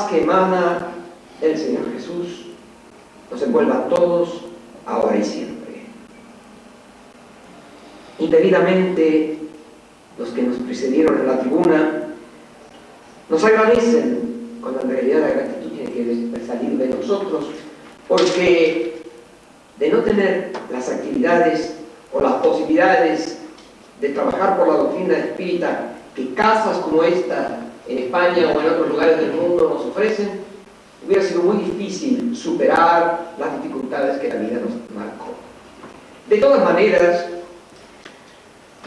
que emana el Señor Jesús nos envuelva a todos, ahora y siempre. Indebidamente, los que nos precedieron en la tribuna nos agradecen, cuando en realidad la gratitud tiene que salir de nosotros, porque de no tener las actividades o las posibilidades de trabajar por la doctrina espírita que casas como esta en España o en otros lugares del mundo nos ofrecen, hubiera sido muy difícil superar las dificultades que la vida nos marcó. De todas maneras,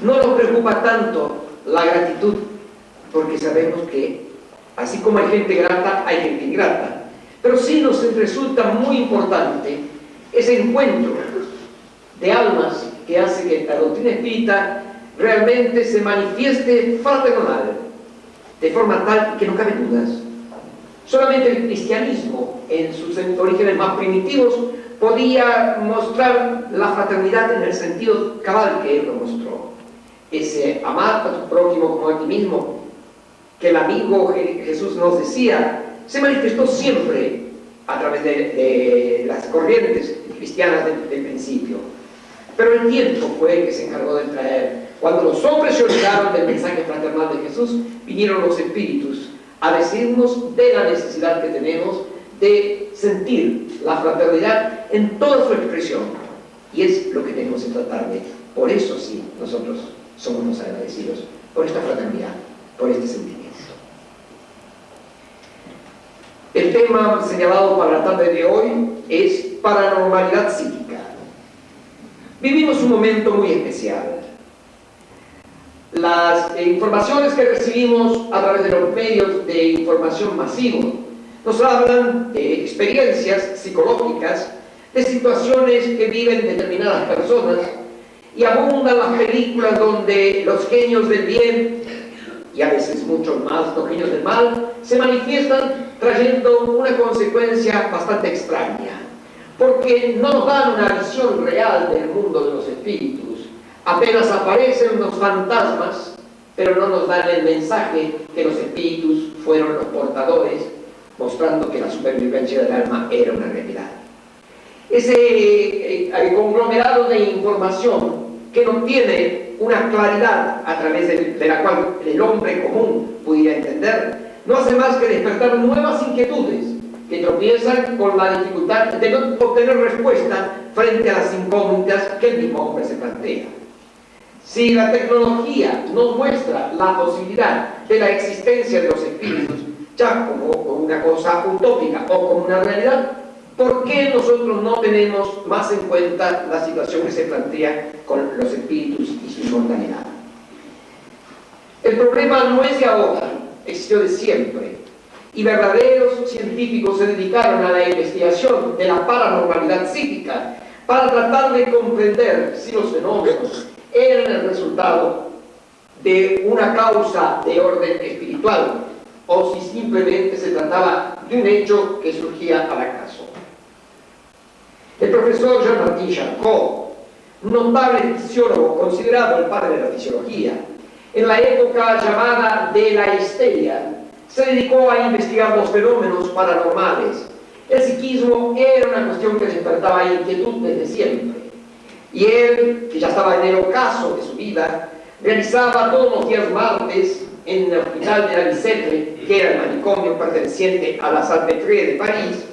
no nos preocupa tanto la gratitud, porque sabemos que así como hay gente grata, hay gente ingrata. Pero sí nos resulta muy importante ese encuentro de almas que hace que la doctrina espírita realmente se manifieste fraternal, de forma tal que no cabe dudas. Solamente el cristianismo, en sus orígenes más primitivos, podía mostrar la fraternidad en el sentido cabal que él lo mostró. Ese amar a tu prójimo como a ti mismo, que el amigo Jesús nos decía, se manifestó siempre a través de, las corrientes cristianas del principio. Pero el tiempo fue el que se encargó de traer cuando los hombres se olvidaron del mensaje fraternal de Jesús, vinieron los espíritus a decirnos de la necesidad que tenemos de sentir la fraternidad en toda su expresión. Y es lo que tenemos que tratar de. Por eso sí, nosotros somos los agradecidos, por esta fraternidad, por este sentimiento. El tema señalado para la tarde de hoy es paranormalidad psíquica. Vivimos un momento muy especial las eh, informaciones que recibimos a través de los medios de información masivos nos hablan de experiencias psicológicas, de situaciones que viven determinadas personas y abundan las películas donde los genios del bien y a veces muchos más los genios del mal se manifiestan trayendo una consecuencia bastante extraña porque no dan una visión real del mundo de los espíritus Apenas aparecen los fantasmas, pero no nos dan el mensaje que los espíritus fueron los portadores, mostrando que la supervivencia del alma era una realidad. Ese eh, conglomerado de información que no tiene una claridad a través de, la cual el hombre común pudiera entender, no hace más que despertar nuevas inquietudes que tropiezan con la dificultad de no obtener respuesta frente a las incógnitas que el mismo hombre se plantea. Si la tecnología nos muestra la posibilidad de la existencia de los espíritus ya como, una cosa utópica o como una realidad, ¿por qué nosotros no tenemos más en cuenta la situación que se plantea con los espíritus y su inmortalidad? El problema no es de ahora, existió de siempre. Y verdaderos científicos se dedicaron a la investigación de la paranormalidad psíquica para tratar de comprender si los fenómenos eran el resultado de una causa de orden espiritual o si simplemente se trataba de un hecho que surgía al acaso. El profesor Jean-Martin Charcot, notable fisiólogo considerado el padre de la fisiología, en la época llamada de la histeria, se dedicó a investigar los fenómenos paranormales. El psiquismo era una cuestión que despertaba inquietud desde siempre. Y él, que ya estaba en el ocaso de su vida, realizaba todos los días martes en el hospital de la Bicêtre, que era el manicomio perteneciente a la Salpêtrière de París,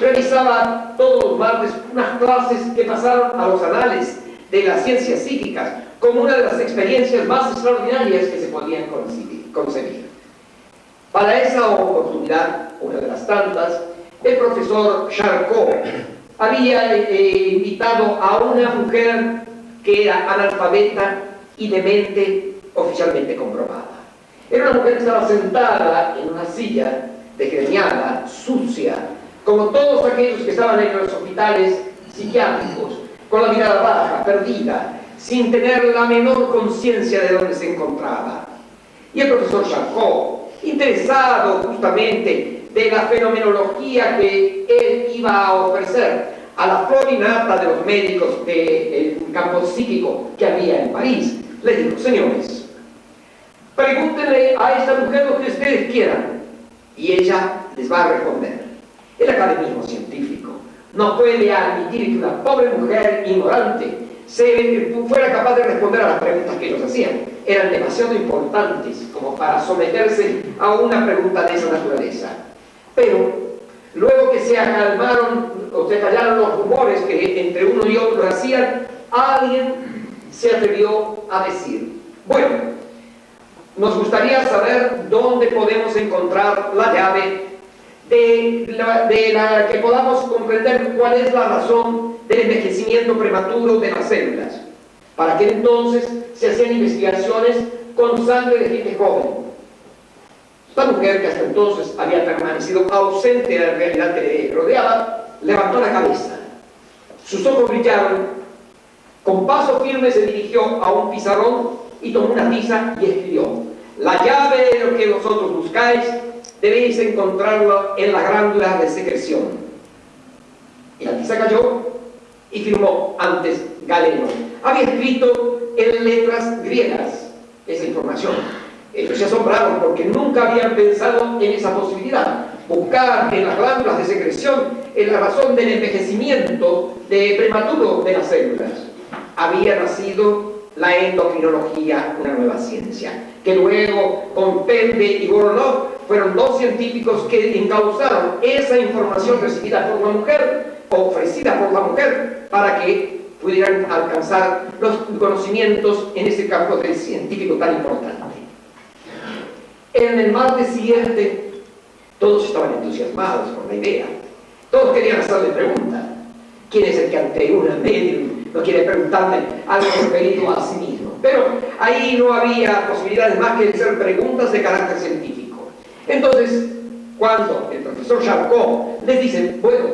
realizaba todos los martes unas clases que pasaron a los anales de las ciencias psíquicas como una de las experiencias más extraordinarias que se podían concebir. Para esa oportunidad, una de las tantas, el profesor Charcot había eh, invitado a una mujer que era analfabeta y demente oficialmente comprobada. Era una mujer que estaba sentada en una silla desgreñada, sucia, como todos aquellos que estaban en los hospitales psiquiátricos, con la mirada baja, perdida, sin tener la menor conciencia de dónde se encontraba. Y el profesor Charcot, interesado justamente de la fenomenología que él iba a ofrecer a la florinata de los médicos del campo psíquico que había en París. le dijo, señores, pregúntenle a esta mujer lo que ustedes quieran y ella les va a responder. El academismo científico no puede admitir que una pobre mujer ignorante se fuera capaz de responder a las preguntas que ellos hacían. Eran demasiado importantes como para someterse a una pregunta de esa naturaleza. Pero luego que se acalmaron o se callaron los rumores que entre uno y otro hacían, alguien se atrevió a decir, bueno, nos gustaría saber dónde podemos encontrar la llave de la, que podamos comprender cuál es la razón del envejecimiento prematuro de las células. Para que entonces se hacían investigaciones con sangre de gente joven. Esta mujer, que hasta entonces había permanecido ausente de la realidad que le rodeaba, levantó la cabeza. Sus ojos brillaron. Con paso firme se dirigió a un pizarrón y tomó una tiza y escribió la llave de lo que vosotros buscáis debéis encontrarlo en la glándula de secreción. Y la tiza cayó y firmó antes Galeno. Había escrito en letras griegas esa información. Ellos se asombraron porque nunca habían pensado en esa posibilidad. Buscar en las glándulas de secreción en la razón del envejecimiento prematuro de las células. Había nacido la endocrinología, una nueva ciencia, que luego con Pende y Goronov fueron dos científicos que encauzaron esa información recibida por la mujer, ofrecida por la mujer, para que pudieran alcanzar los conocimientos en ese campo del científico tan importante. En el martes siguiente, todos estaban entusiasmados con la idea. Todos querían hacerle preguntas. ¿Quién es el que ante una medium no quiere preguntarle algo referido a sí mismo? Pero ahí no había posibilidades más que hacer preguntas de carácter científico. Entonces, cuando el profesor Charcot les dice, bueno,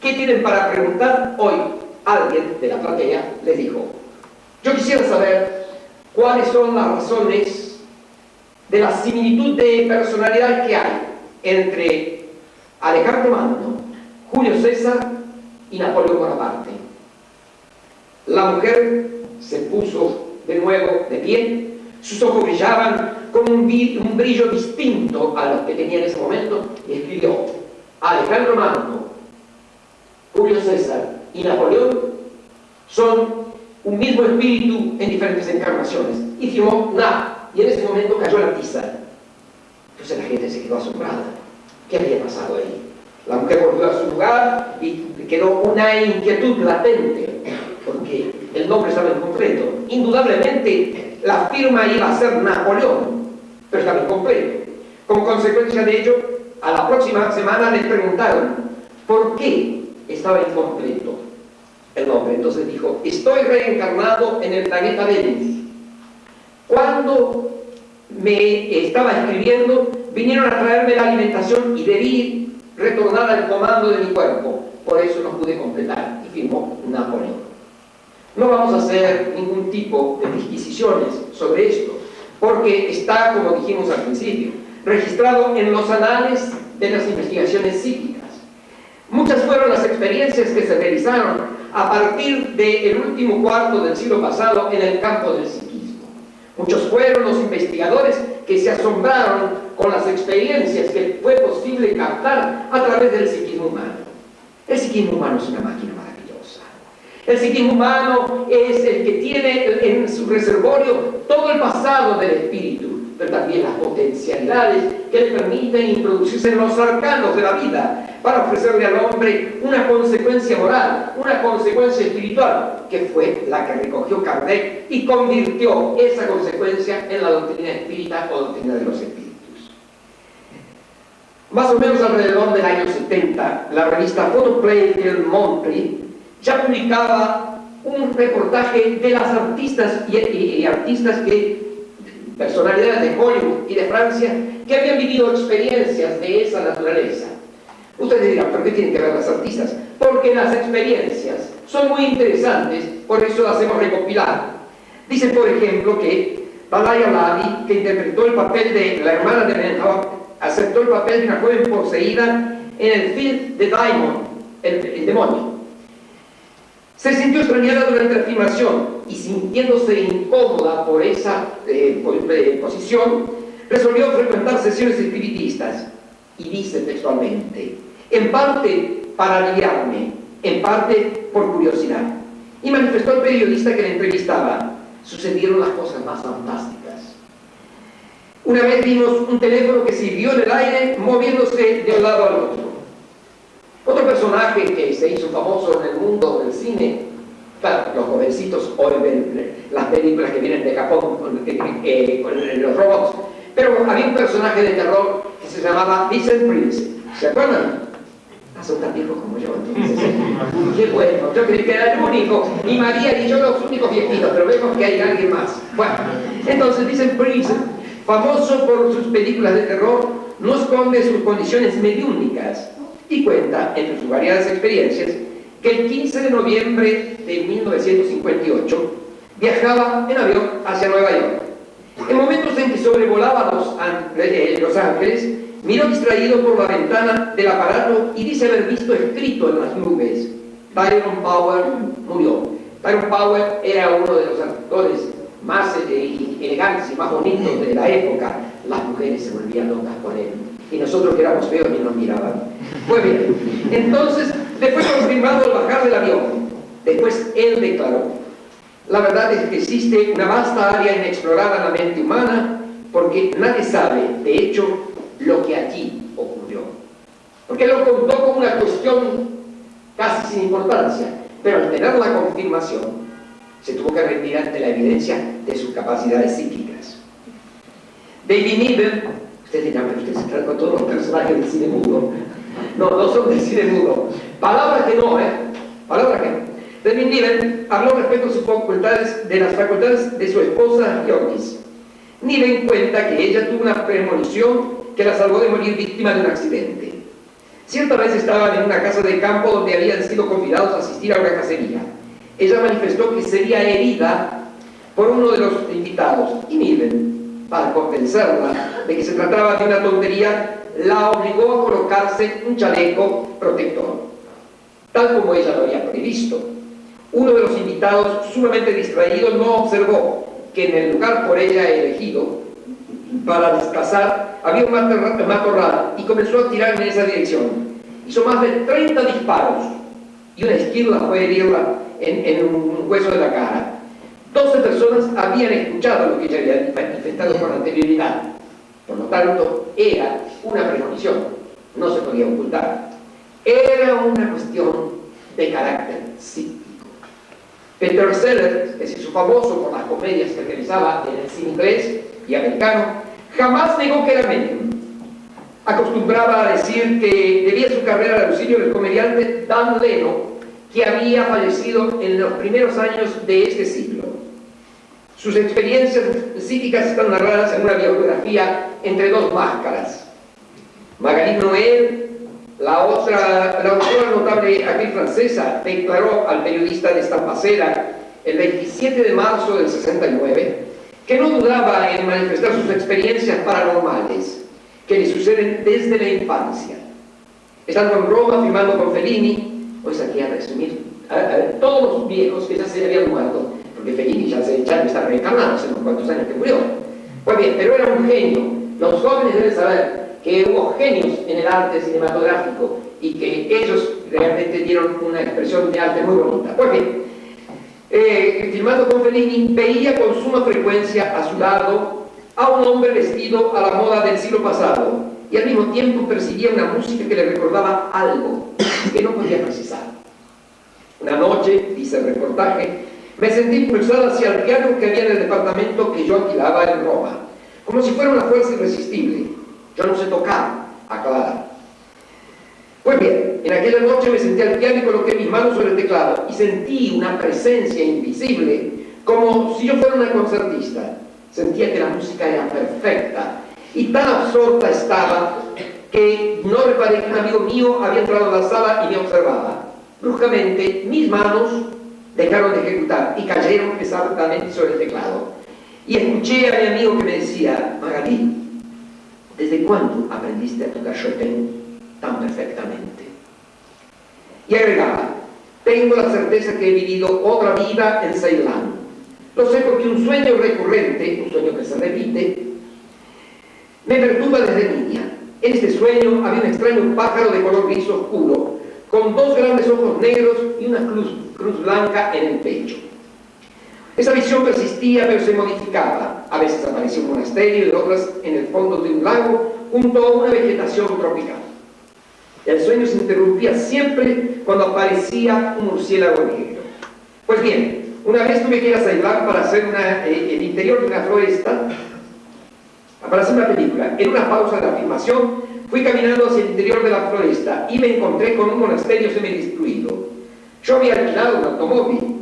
¿qué tienen para preguntar hoy? Alguien de la platea les dijo, yo quisiera saber cuáles son las razones de la similitud de personalidad que hay entre Alejandro Magno, Julio César y Napoleón Bonaparte. La mujer se puso de nuevo de pie, sus ojos brillaban con un, brillo distinto a los que tenía en ese momento y escribió Alejandro Magno, Julio César y Napoleón son un mismo espíritu en diferentes encarnaciones y firmó nada y en ese momento cayó la tiza entonces la gente se quedó asombrada ¿qué había pasado ahí? la mujer volvió a su lugar y quedó una inquietud latente porque el nombre estaba incompleto indudablemente la firma iba a ser Napoleón, pero estaba incompleto. Como consecuencia de ello, a la próxima semana le preguntaron por qué estaba incompleto el nombre. Entonces dijo, estoy reencarnado en el planeta Venus. Cuando me estaba escribiendo, vinieron a traerme la alimentación y debí retornar al comando de mi cuerpo. Por eso no pude completar y firmó Napoleón. No vamos a hacer ningún tipo de disquisiciones sobre esto, porque está, como dijimos al principio, registrado en los anales de las investigaciones psíquicas. Muchas fueron las experiencias que se realizaron a partir del último cuarto del siglo pasado en el campo del psiquismo. Muchos fueron los investigadores que se asombraron con las experiencias que fue posible captar a través del psiquismo humano. El psiquismo humano es una máquina el psiquismo humano es el que tiene en su reservorio todo el pasado del espíritu, pero también las potencialidades que le permiten introducirse en los arcanos de la vida para ofrecerle al hombre una consecuencia moral, una consecuencia espiritual, que fue la que recogió Kardec y convirtió esa consecuencia en la doctrina espírita o doctrina de los espíritus. Más o menos alrededor del año 70, la revista Photoplay del Montpellier ya publicaba un reportaje de las artistas y, artistas que, personalidades de Hollywood y de Francia, que habían vivido experiencias de esa naturaleza. Ustedes dirán, ¿por qué tienen que ver las artistas? Porque las experiencias son muy interesantes, por eso las hemos recopilado. Dicen, por ejemplo, que Balaya Lavi, que interpretó el papel de la hermana de Benham, aceptó el papel de una joven poseída en el film de Diamond, el demonio Se sintió extrañada durante la filmación y sintiéndose incómoda por esa eh, eh, posición, resolvió frecuentar sesiones espiritistas y dice textualmente, en parte para aliviarme, en parte por curiosidad. Y manifestó al periodista que la entrevistaba, sucedieron las cosas más fantásticas. Una vez vimos un teléfono que siguió en el aire moviéndose de un lado al otro. Otro personaje que se hizo famoso en el mundo del cine, claro, los jovencitos hoy ven las películas que vienen de Japón con, eh, los robots, pero había un personaje de terror que se llamaba Vincent Prince. ¿Se acuerdan? Ah, son tan viejos como yo, entonces. ¿eh? Qué bueno, yo creí que era el único, y María y yo los únicos viejitos, pero vemos que hay alguien más. Bueno, entonces Vincent Prince, famoso por sus películas de terror, no esconde sus condiciones mediúnicas y cuenta, entre sus variadas experiencias, que el 15 de noviembre de 1958 viajaba en avión hacia Nueva York. En momentos en que sobrevolaba Los, eh, los Ángeles, miró distraído por la ventana del aparato y dice haber visto escrito en las nubes, Tyrone Power murió. Tyrone Power era uno de los actores más eh, elegantes y más bonitos de la época. Las mujeres se volvían locas por él y nosotros que éramos feos y nos miraban. Pues bien, entonces, después confirmado el bajar del avión, después él declaró, la verdad es que existe una vasta área inexplorada en la mente humana porque nadie sabe, de hecho, lo que allí ocurrió. Porque lo contó como una cuestión casi sin importancia, pero al tener la confirmación, se tuvo que rendir ante la evidencia de sus capacidades psíquicas. David Niven Usted se con todos los personajes del cine mudo. No, no son del cine mudo. Palabras que no, ¿eh? Palabras que no. Niven habló respecto a sus facultades, de las facultades de su esposa Yorkis. Niven cuenta que ella tuvo una premonición que la salvó de morir víctima de un accidente. Cierta vez estaban en una casa de campo donde habían sido convidados a asistir a una cacería. Ella manifestó que sería herida por uno de los invitados y Niven para convencerla de que se trataba de una tontería, la obligó a colocarse un chaleco protector, tal como ella lo había previsto. Uno de los invitados, sumamente distraído, no observó que en el lugar por ella elegido para desplazar había un matorral y comenzó a tirar en esa dirección. Hizo más de 30 disparos y una esquirla fue herirla en, en un hueso de la cara. 12 personas habían escuchado lo que ella había manifestado con anterioridad. Por lo tanto, era una premonición, no se podía ocultar. Era una cuestión de carácter psíquico. Peter Sellers, que se hizo famoso por las comedias que realizaba en el cine inglés y americano, jamás negó que era medium. Acostumbraba a decir que debía su carrera al auxilio del comediante Dan Leno, que había fallecido en los primeros años de este siglo. Sus experiencias psíquicas están narradas en una biografía entre dos máscaras. Magali Noel, la otra, la autora notable actriz francesa, declaró al periodista de Estampacera el 27 de marzo del 69 que no dudaba en manifestar sus experiencias paranormales que le suceden desde la infancia. Estando en Roma filmando con Fellini, pues aquí a resumir, a, todos los viejos que ya se habían muerto, porque Fellini ya, se, ya está reencarnado hace unos cuantos años que murió. Pues bien, pero era un genio. Los jóvenes deben saber que hubo genios en el arte cinematográfico y que ellos realmente dieron una expresión de arte muy bonita. Pues bien, eh, filmando con Fellini, veía con suma frecuencia a su lado a un hombre vestido a la moda del siglo pasado y al mismo tiempo percibía una música que le recordaba algo que no podía precisar. Una noche, dice el reportaje, me sentí impulsado hacia el piano que había en el departamento que yo alquilaba en Roma, como si fuera una fuerza irresistible. Yo no sé tocar, aclara. Pues bien, en aquella noche me senté al piano y coloqué mis manos sobre el teclado y sentí una presencia invisible, como si yo fuera una concertista. Sentía que la música era perfecta y tan absorta estaba que no reparé que un amigo mío había entrado a la sala y me observaba. Bruscamente, mis manos dejaron de ejecutar y cayeron pesadamente sobre el teclado. Y escuché a mi amigo que me decía, Magalí, ¿desde cuándo aprendiste a tocar Chopin tan perfectamente? Y agregaba, tengo la certeza que he vivido otra vida en Ceilán. Lo sé porque un sueño recurrente, un sueño que se repite, me perturba desde niña. En este sueño había un extraño pájaro de color gris oscuro, con dos grandes ojos negros y una cruz, cruz blanca en el pecho. Esa visión persistía pero se modificaba. A veces aparecía un monasterio y otras en el fondo de un lago junto a una vegetación tropical. El sueño se interrumpía siempre cuando aparecía un murciélago negro. Pues bien, una vez tuve que ir a Ceilán para hacer eh, el interior de una floresta, para hacer una película. En una pausa de la filmación, fui caminando hacia el interior de la floresta y me encontré con un monasterio semidestruido. Yo había alquilado un automóvil,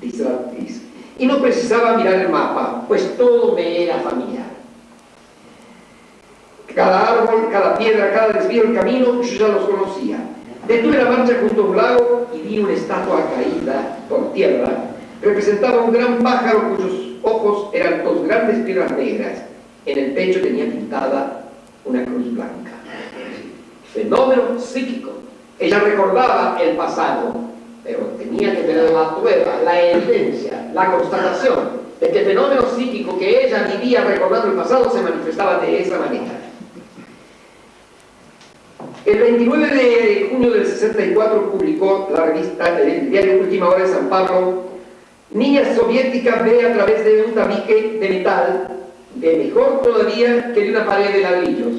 dice la actriz, y no precisaba mirar el mapa, pues todo me era familiar. Cada árbol, cada piedra, cada desvío del camino, yo ya los conocía. Detuve la marcha junto a un lago y vi una estatua caída por tierra. Representaba un gran pájaro cuyos ojos eran dos grandes piedras negras. En el pecho tenía pintada una cruz blanca. Fenómeno psíquico. Ella recordaba el pasado, pero tenía que tener la prueba, la evidencia, la constatación de que el fenómeno psíquico que ella vivía recordando el pasado se manifestaba de esa manera. El 29 de junio del 64 publicó la revista, el diario Última Hora de San Pablo, Niña soviética ve a través de un tabique de metal, de mejor todavía que de una pared de ladrillos.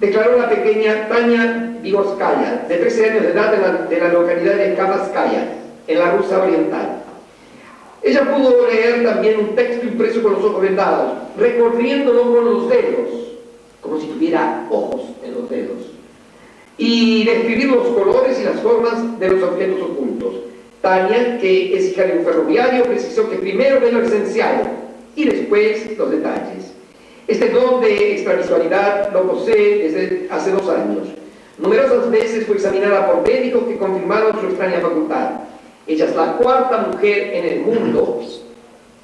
Declaró la pequeña Tania Vigoskaya, de 13 años de edad, de la, de la localidad de Kavaskaya, en la Rusia Oriental. Ella pudo leer también un texto impreso con los ojos vendados, recorriéndolo con los dedos, como si tuviera ojos en los dedos, y describir los colores y las formas de los objetos ocultos. Tania, que es hija de un ferroviario, precisó que primero ve lo esencial y después los detalles. Este don de extravisualidad lo posee desde hace dos años. Numerosas veces fue examinada por médicos que confirmaron su extraña facultad. Ella es la cuarta mujer en el mundo,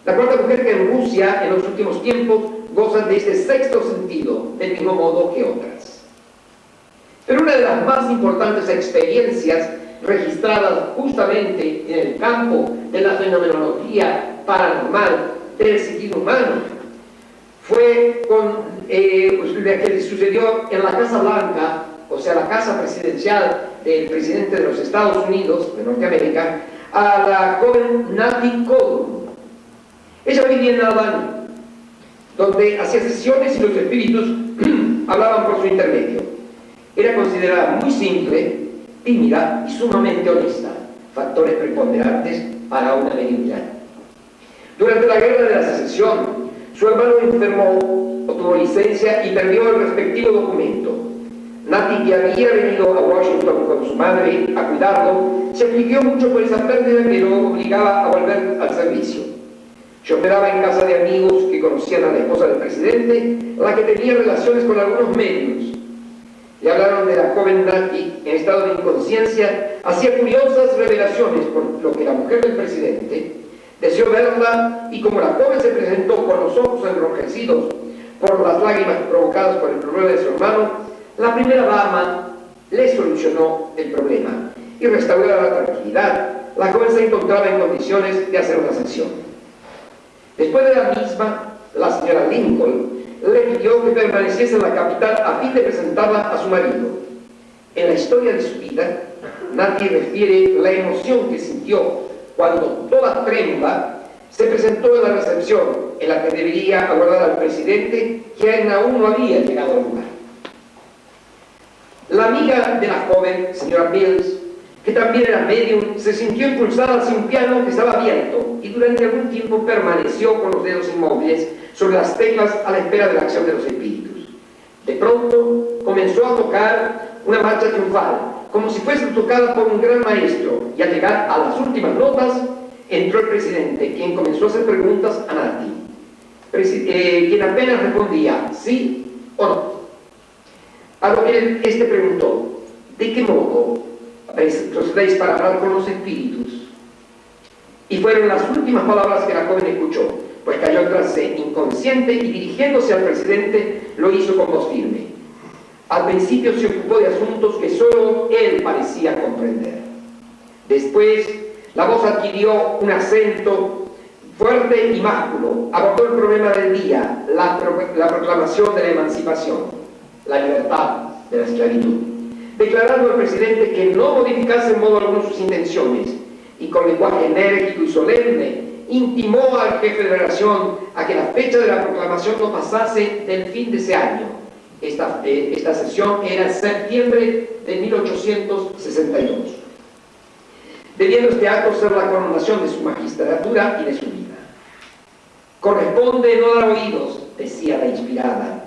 la cuarta mujer que en Rusia en los últimos tiempos goza de este sexto sentido, del mismo modo que otras. Pero una de las más importantes experiencias registradas justamente en el campo de la fenomenología paranormal del psiquismo humano fue con eh, pues, que sucedió en la Casa Blanca, o sea, la casa presidencial del presidente de los Estados Unidos, de Norteamérica, a la joven Nati Cole. Ella vivía en Albany, donde hacía sesiones y los espíritus hablaban por su intermedio. Era considerada muy simple, tímida y sumamente honesta, factores preponderantes para una mediunidad. Durante la guerra de la secesión, su hermano enfermó, obtuvo licencia y perdió el respectivo documento. Nati, que había venido a Washington con su madre a cuidarlo, se afligió mucho por esa pérdida que lo obligaba a volver al servicio. Yo operaba en casa de amigos que conocían a la esposa del presidente, la que tenía relaciones con algunos medios. Le hablaron de la joven Nati en estado de inconsciencia, hacía curiosas revelaciones por lo que la mujer del presidente deseó verla y como la joven se presentó con los ojos enrojecidos por las lágrimas provocadas por el problema de su hermano, la primera dama le solucionó el problema y restauró la tranquilidad. La joven se encontraba en condiciones de hacer una sesión. Después de la misma, la señora Lincoln le pidió que permaneciese en la capital a fin de presentarla a su marido. En la historia de su vida, nadie refiere la emoción que sintió cuando toda tremba se presentó en la recepción en la que debería aguardar al presidente, quien aún no había llegado al lugar. La amiga de la joven, señora Mills, que también era medium, se sintió impulsada hacia un piano que estaba abierto y durante algún tiempo permaneció con los dedos inmóviles sobre las teclas a la espera de la acción de los espíritus. De pronto comenzó a tocar una marcha triunfal, como si fuese tocada por un gran maestro, y al llegar a las últimas notas, entró el presidente, quien comenzó a hacer preguntas a Nati, eh, quien apenas respondía sí o no. A lo que este preguntó, ¿de qué modo procedéis para hablar con los espíritus? Y fueron las últimas palabras que la joven escuchó, pues cayó atrás inconsciente y dirigiéndose al presidente lo hizo con voz firme. Al principio se ocupó de asuntos que solo él parecía comprender. Después, la voz adquirió un acento fuerte y másculo. Abordó el problema del día, la proclamación de la emancipación, la libertad de la esclavitud. Declarando al presidente que no modificase en modo alguno sus intenciones y con lenguaje enérgico y solemne intimó al jefe de la nación a que la fecha de la proclamación no pasase del fin de ese año. Esta, eh, esta sesión era septiembre de 1862. Debiendo este acto ser la coronación de su magistratura y de su vida. Corresponde no dar oídos, decía la inspirada,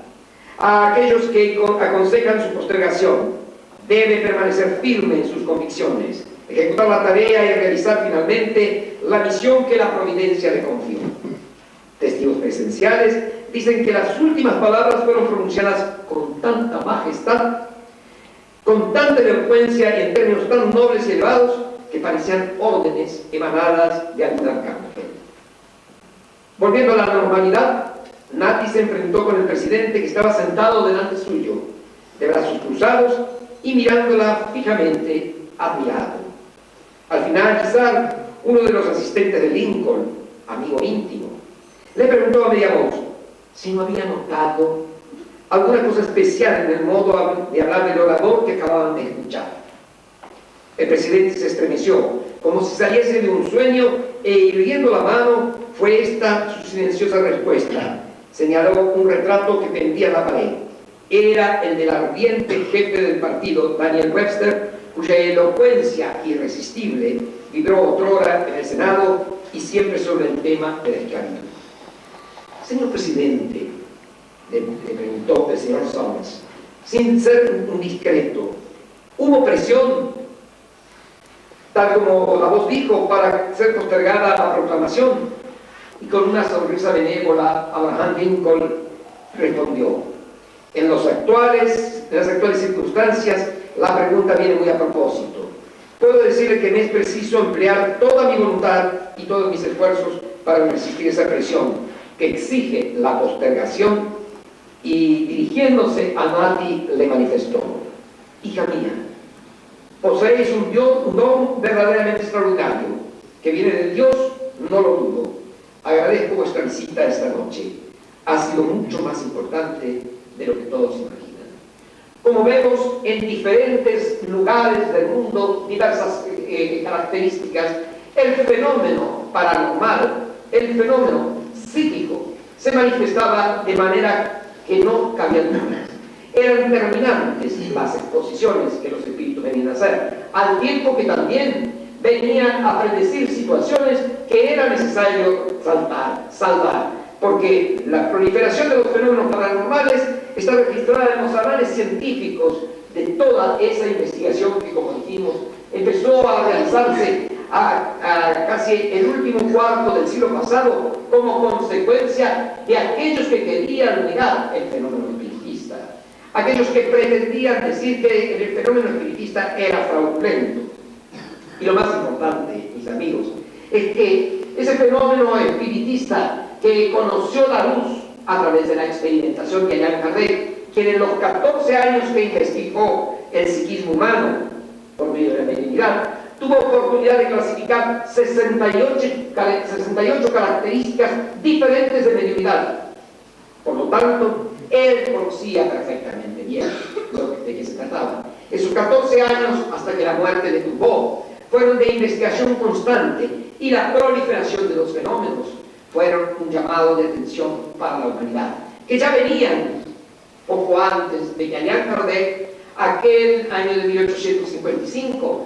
a aquellos que aconsejan su postergación. Debe permanecer firme en sus convicciones ejecutar la tarea y realizar finalmente la misión que la providencia le confió. Testigos presenciales dicen que las últimas palabras fueron pronunciadas con tanta majestad, con tanta elocuencia y en términos tan nobles y elevados que parecían órdenes emanadas de algún arcángel. Volviendo a la normalidad, Nati se enfrentó con el presidente que estaba sentado delante suyo, de brazos cruzados y mirándola fijamente, admirado. Al finalizar, uno de los asistentes de Lincoln, amigo íntimo, le preguntó a media voz si no había notado alguna cosa especial en el modo de hablar del orador que acababan de escuchar. El presidente se estremeció, como si saliese de un sueño, e irguiendo la mano, fue esta su silenciosa respuesta. Señaló un retrato que pendía en la pared. Era el del ardiente jefe del partido, Daniel Webster, cuya elocuencia irresistible vibró otrora en el Senado y siempre sobre el tema de la esclavitud. Señor presidente, le, preguntó el señor Sommers, sin ser un discreto, ¿hubo presión, tal como la voz dijo, para ser postergada la proclamación? Y con una sonrisa benévola, Abraham Lincoln respondió, en, actuales, en las actuales circunstancias, la pregunta viene muy a propósito. Puedo decirle que me es preciso emplear toda mi voluntad y todos mis esfuerzos para resistir esa presión que exige la postergación y dirigiéndose a Nati le manifestó, hija mía, poseéis un don verdaderamente extraordinario que viene de Dios, no lo dudo. Agradezco vuestra visita esta noche. Ha sido mucho más importante de lo que todos imaginan. Como vemos en diferentes lugares del mundo, diversas eh, eh, características, el fenómeno paranormal, el fenómeno psíquico, se manifestaba de manera que no cabía dudas. Eran terminantes las exposiciones que los espíritus venían a hacer, al tiempo que también venían a predecir situaciones que era necesario saltar, salvar, porque la proliferación de los fenómenos paranormales está registrada en los anales científicos de toda esa investigación que, como dijimos, empezó a realizarse a, casi el último cuarto del siglo pasado como consecuencia de aquellos que querían negar el fenómeno espiritista, aquellos que pretendían decir que el fenómeno espiritista era fraudulento. Y lo más importante, mis amigos, es que ese fenómeno espiritista que conoció la luz a través de la experimentación de Allan Kardec, quien en los 14 años que investigó el psiquismo humano por medio de la mediunidad, tuvo oportunidad de clasificar 68, 68 características diferentes de mediunidad. Por lo tanto, él conocía perfectamente bien de qué se trataba. En sus 14 años, hasta que la muerte le tuvo, fueron de investigación constante y la proliferación de los fenómenos fueron un llamado de atención para la humanidad, que ya venían poco antes de Allan Kardec, aquel año de 1855,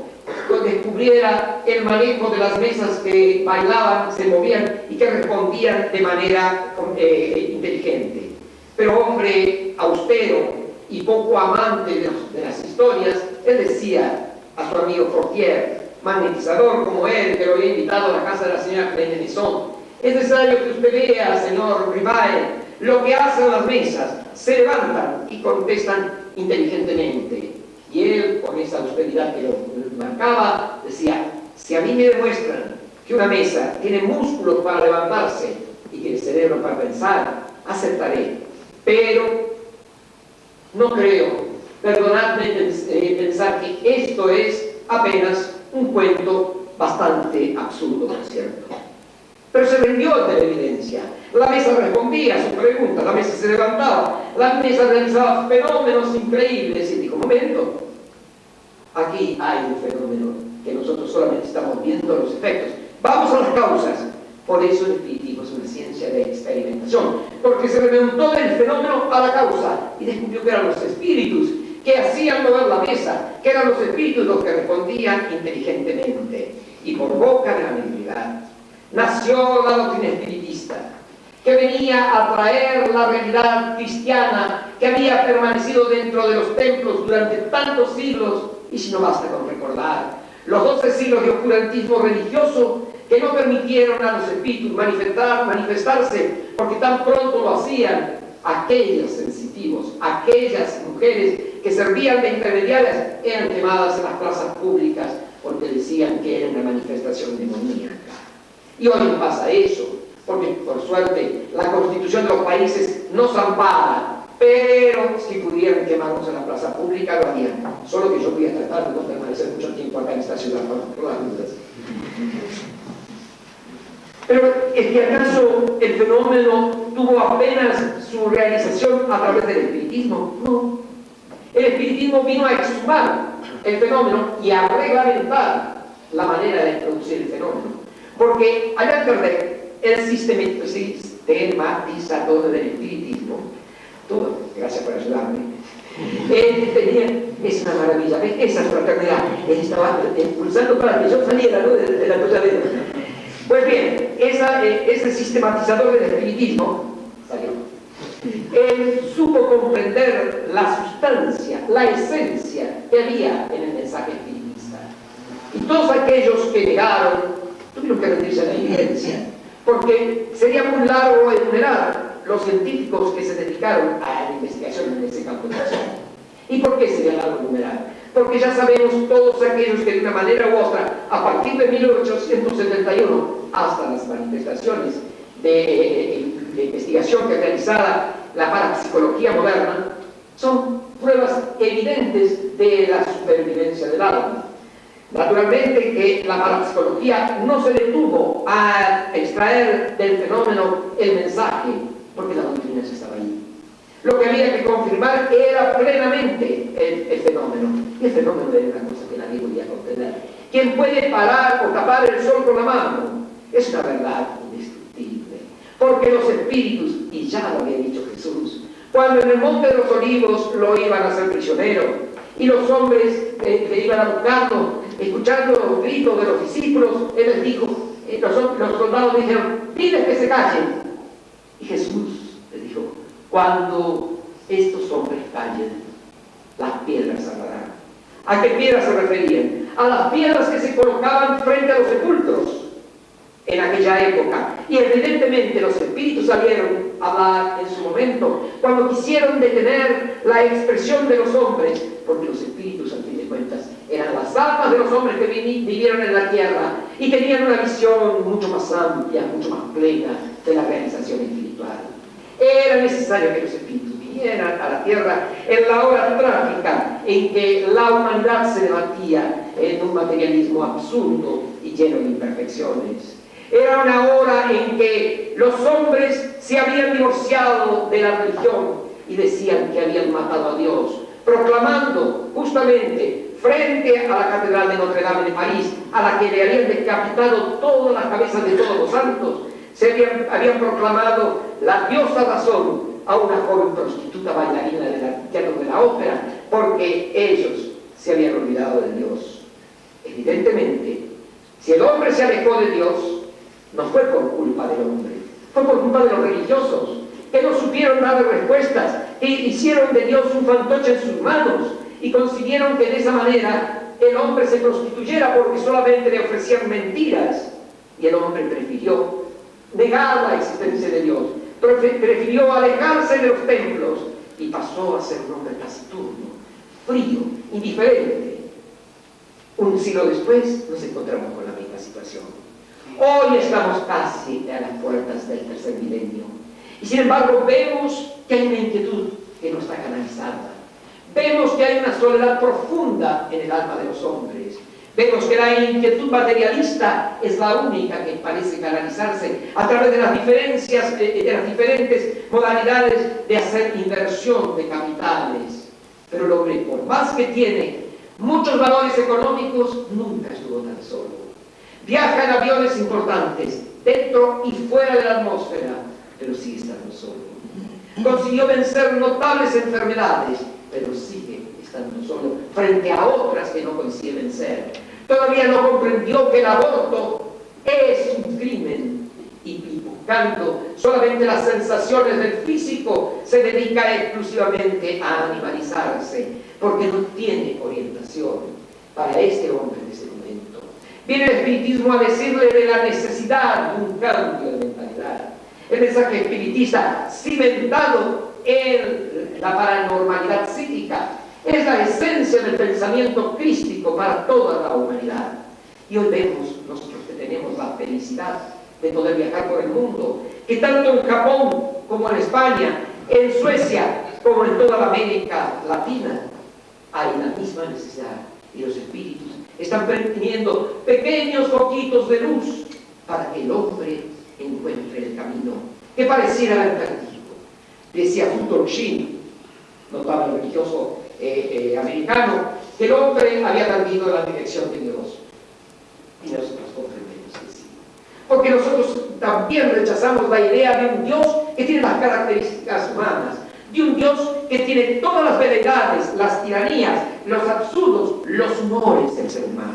descubriera el manejo de las mesas que bailaban, se movían y que respondían de manera eh, inteligente. Pero hombre austero y poco amante de, de, las historias, él decía a su amigo Fortier, magnetizador como él, que lo había invitado a la casa de la señora Clemenson, es necesario que usted vea, señor Rivae, lo que hacen las mesas. Se levantan y contestan inteligentemente. Y él, con esa austeridad que lo marcaba, decía, si a mí me demuestran que una mesa tiene músculos para levantarse y tiene cerebro para pensar, aceptaré. Pero no creo, perdonadme eh, pensar que esto es apenas un cuento bastante absurdo, por cierto. Pero se rindió ante la evidencia. La mesa respondía a sus preguntas, la mesa se levantaba, la mesa realizaba fenómenos increíbles y dijo, momento, aquí hay un fenómeno que nosotros solamente estamos viendo los efectos. Vamos a las causas. Por eso el espiritismo es una ciencia de experimentación, porque se remontó del fenómeno a la causa y descubrió que eran los espíritus que hacían mover la mesa, que eran los espíritus los que respondían inteligentemente y por boca de la mediunidad. Nació la doctrina espiritista, que venía a traer la realidad cristiana que había permanecido dentro de los templos durante tantos siglos, y si no basta con recordar los doce siglos de oscurantismo religioso que no permitieron a los espíritus manifestar, manifestarse, porque tan pronto lo hacían aquellos sensitivos, aquellas mujeres que servían de intermediarias, eran quemadas en las plazas públicas porque decían que era una manifestación demoníaca. Y hoy no pasa eso, porque por suerte la constitución de los países nos ampara, pero si pudieran quemarnos en la plaza pública lo harían. Solo que yo voy a tratar de no permanecer mucho tiempo acá en esta ciudad por las dudas. Pero ¿es que acaso el fenómeno tuvo apenas su realización a través del espiritismo? No. El espiritismo vino a exhumar el fenómeno y a reglamentar la manera de producir el fenómeno. Porque Allan Kardec, el sistematizador del espiritismo, todo, gracias por ayudarme, él tenía, es una maravilla, esa fraternidad, él estaba impulsando para que yo saliera ¿no? de, de la de pues bien, eh, ese sistematizador del espiritismo salió. Él supo comprender la sustancia, la esencia que había en el mensaje espiritista. Y todos aquellos que negaron tuvieron que rendirse a la evidencia, porque sería muy largo enumerar los científicos que se dedicaron a la investigación en ese campo de acción. ¿Y por qué sería largo enumerar? porque ya sabemos todos aquellos que de una manera u otra, a partir de 1871 hasta las manifestaciones de, investigación que realizada la parapsicología moderna, son pruebas evidentes de la supervivencia del alma. Naturalmente que la parapsicología no se detuvo a extraer del fenómeno el mensaje, porque la doctrina estaba ahí. Lo que había que confirmar era plenamente el, fenómeno. Y el fenómeno era una cosa que nadie podía contener. ¿Quién puede parar o tapar el sol con la mano? Es una verdad. Porque los espíritus, y ya lo había dicho Jesús, cuando en el monte de los olivos lo iban a hacer prisionero, y los hombres le iban a buscarlo, escuchando los gritos de los discípulos, él les dijo, eh, los, soldados dijeron, pide que se callen. Y Jesús cuando estos hombres callen, las piedras hablarán. ¿A qué piedras se referían? A las piedras que se colocaban frente a los sepulcros en aquella época. Y evidentemente los espíritus salieron a hablar en su momento, cuando quisieron detener la expresión de los hombres, porque los espíritus, al fin de cuentas, eran las almas de los hombres que vivieron en la tierra y tenían una visión mucho más amplia, mucho más plena de la realización espiritual. Era necesario que los espíritus vinieran a la tierra en la hora trágica en que la humanidad se debatía en un materialismo absurdo y lleno de imperfecciones. Era una hora en que los hombres se habían divorciado de la religión y decían que habían matado a Dios, proclamando justamente frente a la Catedral de Notre Dame de París, a la que le habían decapitado todas las cabezas de todos los santos, se habían, proclamado la diosa razón a una joven prostituta bailarina del teatro de la ópera, porque ellos se habían olvidado de Dios. Evidentemente, si el hombre se alejó de Dios, no fue por culpa del hombre, fue por culpa de los religiosos, que no supieron dar respuestas, que hicieron de Dios un fantoche en sus manos y consiguieron que de esa manera el hombre se prostituyera porque solamente le ofrecían mentiras y el hombre prefirió negar la existencia de Dios, prefirió alejarse de los templos y pasó a ser un hombre taciturno, frío, indiferente. Un siglo después nos encontramos con la misma situación. Hoy estamos casi a las puertas del tercer milenio. Y sin embargo vemos que hay una inquietud que no está canalizada. Vemos que hay una soledad profunda en el alma de los hombres. Vemos que la inquietud materialista es la única que parece canalizarse a través de las diferencias, eh, de las diferentes modalidades de hacer inversión de capitales. Pero el hombre, por más que tiene muchos valores económicos, nunca estuvo tan solo. Viaja en aviones importantes, dentro y fuera de la atmósfera, pero sigue estando solo. Consiguió vencer notables enfermedades, pero sigue estando solo frente a otras que no consigue vencer Todavía no comprendió que el aborto es un crimen y buscando solamente las sensaciones del físico se dedica exclusivamente a animalizarse porque no tiene orientación para este hombre momento. Viene el espiritismo a decirle de la necesidad de un cambio de mentalidad. El mensaje espiritista cimentado en la paranormalidad psíquica es la esencia del pensamiento crístico para toda la humanidad. Y hoy vemos, nosotros que tenemos la felicidad de poder viajar por el mundo, que tanto en Japón como en España, en Suecia como en toda la América Latina, hay la misma necesidad. Y los espíritus están teniendo pequeños foquitos de luz para que el hombre encuentre el camino que pareciera haber perdido. Decía Futon Shin, notable religioso eh, eh, americano, que el hombre había perdido la dirección de Dios. Y nosotros comprendemos que sí. Porque nosotros también rechazamos la idea de un Dios que tiene las características humanas, de un Dios que tiene todas las veleidades, las tiranías, los absurdos, los humores del ser humano.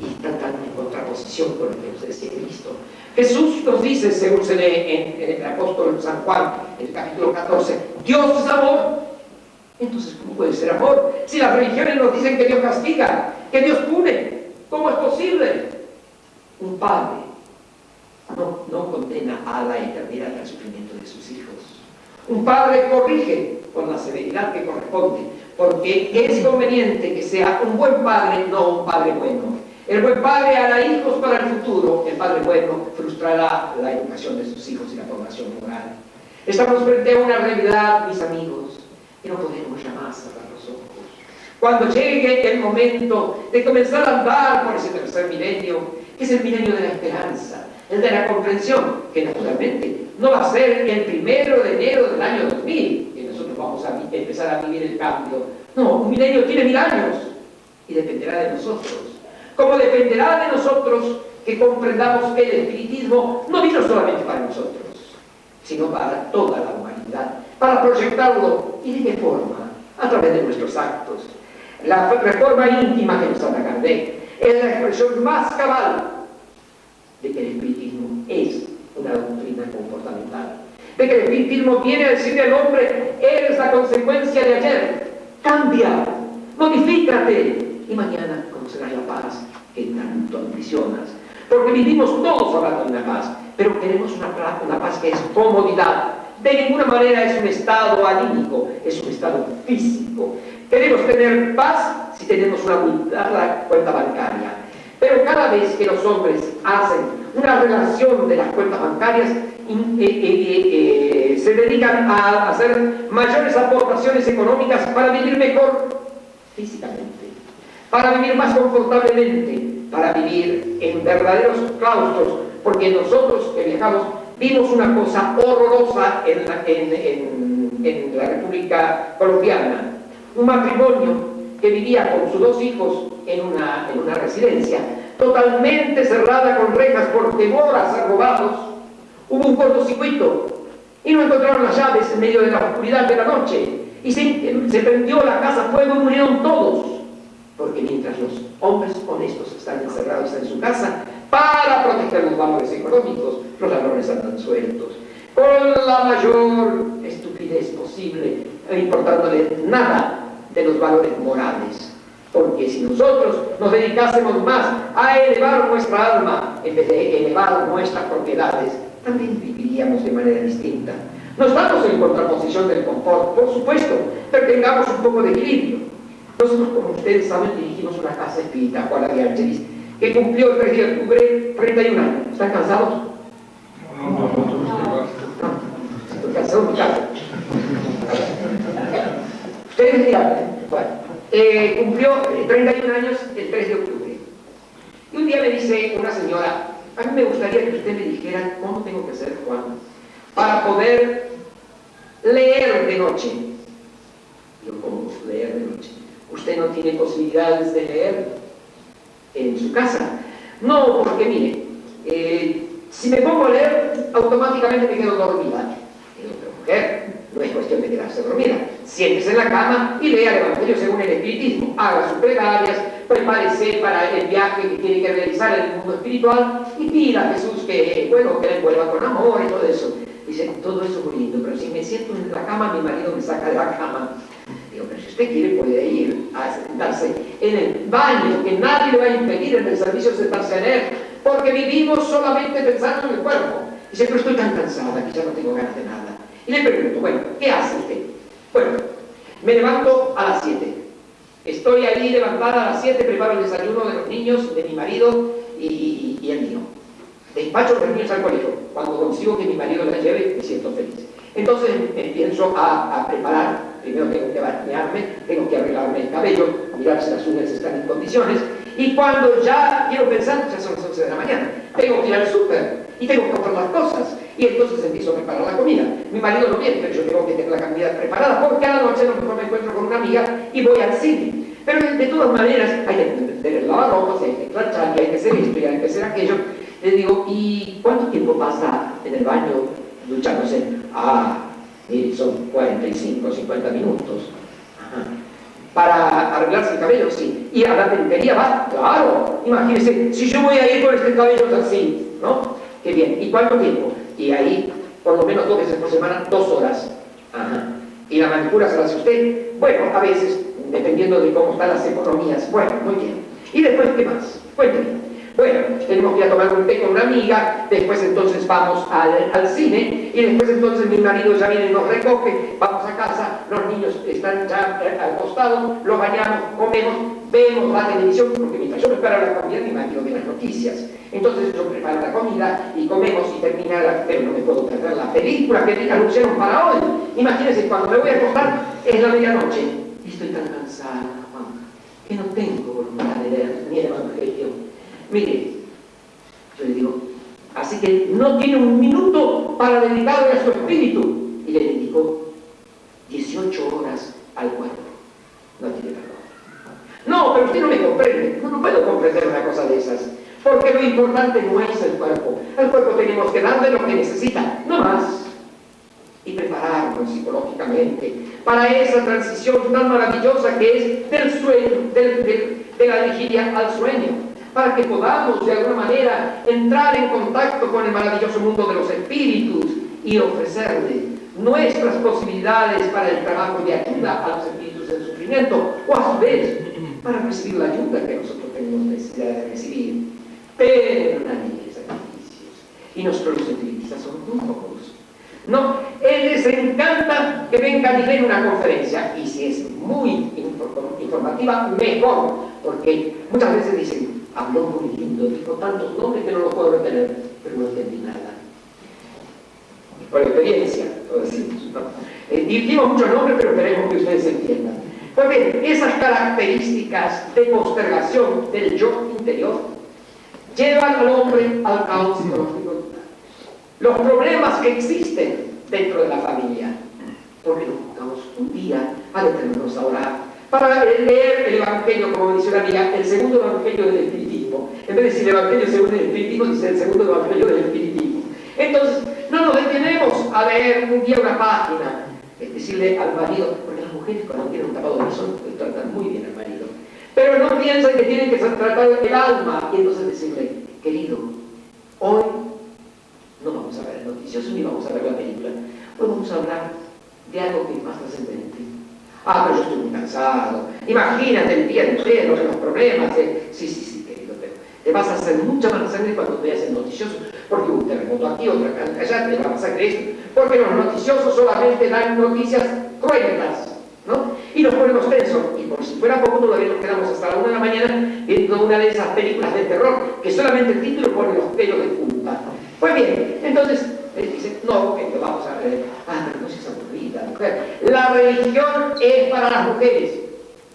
Y tratando en contraposición con lo que nos decía Cristo. Jesús nos dice, según se lee en, el apóstol San Juan, el capítulo 14, Dios es amor entonces, ¿cómo puede ser amor? Si las religiones nos dicen que Dios castiga, que Dios pune, ¿cómo es posible? Un padre no, no condena a la eternidad al sufrimiento de sus hijos. Un padre corrige con la severidad que corresponde, porque es conveniente que sea un buen padre, no un padre bueno. El buen padre hará hijos para el futuro, el padre bueno frustrará la educación de sus hijos y la formación moral. Estamos frente a una realidad, mis amigos, que no podemos jamás cerrar los ojos. Cuando llegue el momento de comenzar a andar por ese tercer milenio, que es el milenio de la esperanza, el de la comprensión, que naturalmente no va a ser el primero de enero del año 2000, que nosotros vamos a empezar a vivir el cambio. No, un milenio tiene mil años y dependerá de nosotros. Como dependerá de nosotros que comprendamos que el espiritismo no vino solamente para nosotros, sino para toda la humanidad para proyectarlo. ¿Y de qué forma? A través de nuestros actos. La reforma íntima que nos Kardec es la expresión más cabal de que el espiritismo es una doctrina comportamental. De que el espiritismo viene a decirle al hombre, eres la consecuencia de ayer, cambia, modifícate y mañana conocerás la paz que tanto ambicionas. Porque vivimos todos hablando de una paz, pero queremos una, una paz que es comodidad, de ninguna manera es un estado anímico, es un estado físico. Queremos tener paz si tenemos una cuenta bancaria. Pero cada vez que los hombres hacen una relación de las cuentas bancarias, eh, eh, eh, se dedican a hacer mayores aportaciones económicas para vivir mejor físicamente, para vivir más confortablemente, para vivir en verdaderos claustros, porque nosotros que viajamos vimos una cosa horrorosa en en, la República Colombiana. Un matrimonio que vivía con sus dos hijos en una, en una residencia, totalmente cerrada con rejas por temor a ser robados. Hubo un cortocircuito y no encontraron las llaves en medio de la oscuridad de la noche. Y se, se prendió la casa a fuego y murieron todos. Porque mientras los hombres honestos están encerrados en su casa, para proteger los valores económicos, los ladrones andan sueltos, con la mayor estupidez posible, no importándole nada de los valores morales. Porque si nosotros nos dedicásemos más a elevar nuestra alma en vez de elevar nuestras propiedades, también viviríamos de manera distinta. No estamos en contraposición del confort, por supuesto, pero tengamos un poco de equilibrio. Nosotros, como ustedes saben, dirigimos una casa espírita, Juan de Ángeles, que cumplió el 3 de octubre 31 años. ¿Están cansados? No, no, no. Bueno, eh, cumplió 31 años el 3 de octubre. Y un día me dice una señora, a mí me gustaría que usted me dijera cómo tengo que ser Juan para poder leer de noche. Yo, ¿cómo leer de noche? Usted no tiene posibilidades de leer en su casa. No, porque mire, eh, si me pongo a leer, automáticamente me quedo dormida. Y otra mujer, no es cuestión de quedarse dormida. Siéntese en la cama y lea el Evangelio según el Espiritismo. Haga sus plegarias, prepárese para el viaje que tiene que realizar en el mundo espiritual y pida a Jesús que, bueno, que le envuelva con amor y todo eso. Dice, todo eso es lindo, pero si me siento en la cama, mi marido me saca de la cama. Digo, pero si usted quiere puede ir a sentarse en el baño, que nadie le va a impedir en el servicio sentarse en él, porque vivimos solamente pensando en el cuerpo. Dice, pero estoy tan cansada que ya no tengo ganas de nada. Y le pregunto, bueno, ¿qué hace usted? Bueno, me levanto a las 7. Estoy ahí levantada a las 7, preparo el desayuno de los niños, de mi marido y, el mío. Despacho los niños al colegio. Cuando consigo que mi marido la lleve, me siento feliz. Entonces empiezo a, a, preparar, primero tengo que bañarme, tengo que arreglarme el cabello, mirar si las uñas están en condiciones, y cuando ya quiero pensar, ya son las 11 de la mañana, tengo que ir al súper y tengo que comprar las cosas, y entonces empiezo a preparar la comida. Mi marido no viene, pero yo tengo que tener la comida preparada, porque a la noche a me encuentro con una amiga y voy al cine. Pero de, todas maneras, hay que tener el lavarropas, hay que planchar, hay que hacer esto, y hay que hacer aquello. Le digo, ¿y cuánto tiempo pasa en el baño duchándose? Ah, son 45, 50 minutos. Para arreglarse el cabello, sí. Y a la peluquería va, claro. Imagínense, si yo voy a ir con este cabello así, ¿no? Qué bien. ¿Y cuánto tiempo? Y ahí, por lo menos dos veces por semana, dos horas. ¿Y la manicura se la hace usted? Bueno, a veces, dependiendo de cómo están las economías. Bueno, muy bien. ¿Y después qué más? Cuénteme. Bueno, tenemos que ir a tomar un té con una amiga, después entonces vamos al, al, cine y después entonces mi marido ya viene y nos recoge, vamos a casa, los niños están ya eh, al costado, los bañamos, comemos, vemos la televisión, porque mientras yo preparo la comida mi marido ve las noticias. Entonces yo preparo la comida y comemos y termina pero no me puedo perder la película que anunciaron para hoy. Imagínense, cuando me voy a acostar es la medianoche estoy tan cansada, Juan, que no tengo voluntad de leer ni el Evangelio Mire, yo le digo, así que no tiene un minuto para dedicarle a su espíritu. Y le dedicó 18 horas al cuerpo. No tiene perdón. No, pero usted no me comprende. No, puedo comprender una cosa de esas. Porque lo importante no es el cuerpo. Al cuerpo tenemos que darle lo que necesita, no más. Y prepararnos psicológicamente para esa transición tan maravillosa que es del sueño, de la vigilia al sueño para que podamos de alguna manera entrar en contacto con el maravilloso mundo de los espíritus y ofrecerle nuestras posibilidades para el trabajo de ayuda a los espíritus en sufrimiento o a su vez para recibir la ayuda que nosotros tenemos necesidad de recibir. Pero nadie sacrificios. Y nosotros los espiritistas somos muy pocos. No, les encanta que vengan y den una conferencia y si es muy informativa, mejor, porque muchas veces dicen, habló muy lindo, dijo tantos nombres que no los puedo retener, pero no entendí nada. Por experiencia, lo decimos. ¿no? Eh, dijimos muchos nombres, pero esperemos que ustedes entiendan. Pues bien, esas características de postergación del yo interior llevan al hombre al caos psicológico. Los problemas que existen dentro de la familia, porque nos buscamos un día a detenernos a orar para leer el Evangelio, como dice una amiga, el segundo Evangelio del Espiritismo. En vez de decir el Evangelio según el Espiritismo, dice el segundo Evangelio del Espiritismo. Entonces, no nos detenemos a leer un día una página, es decirle al marido, mujeres cuando tienen un tapado de sol, pues tratan muy bien al marido, pero no piensan que tienen que tratar el alma, y entonces decirle, querido, hoy no vamos a ver el noticioso ni vamos a ver la película, hoy vamos a hablar de algo que es más trascendente Ah, pero yo estoy muy cansado. Imagínate el día entero los problemas. Sí, sí, sí, querido, pero te vas a hacer mucha más sangre cuando veas el noticioso, porque un terremoto aquí, otra allá, te va a pasar esto. Porque los noticiosos solamente dan noticias cruentas, ¿no? Y nos ponemos tensos. Y por si fuera poco, todavía nos quedamos hasta la una de la mañana viendo una de esas películas de terror, que solamente el título pone los pelos de punta. Pues bien, entonces él dice, no, que vamos a ver, ah, pero no seas aburrida, mujer. La religión es para las mujeres.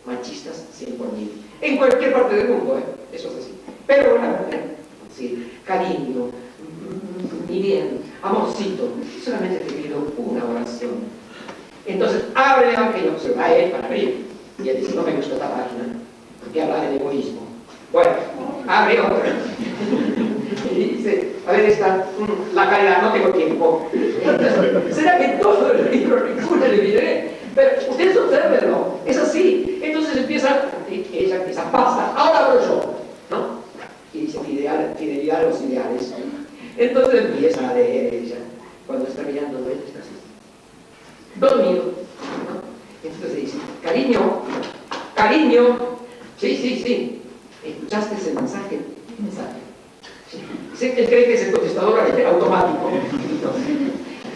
Machistas, 100 por mil. En cualquier parte del mundo, ¿eh? eso es así. Pero una mujer, sí, cariño, mi bien, amorcito, solamente te pido una oración. Entonces abre el Evangelio, se va a él para abrir. Y él dice, no me gusta esta página, porque habla del egoísmo. Bueno, abre otra. y dice, a ver esta, mm, la caridad, no tengo tiempo. ¿Será que todo el libro ninguna le diré? Pero ustedes observenlo, es así. Entonces empieza, ella empieza, basta, ahora abro yo. ¿No? Y dice, fidelidad a los ideales. Entonces empieza a leer ella. Cuando está mirando, él está así. Dormido. Entonces dice, cariño, cariño, sí, sí, sí. ¿Escuchaste ese mensaje? ¿Qué mensaje? Él cree que es el contestador automático.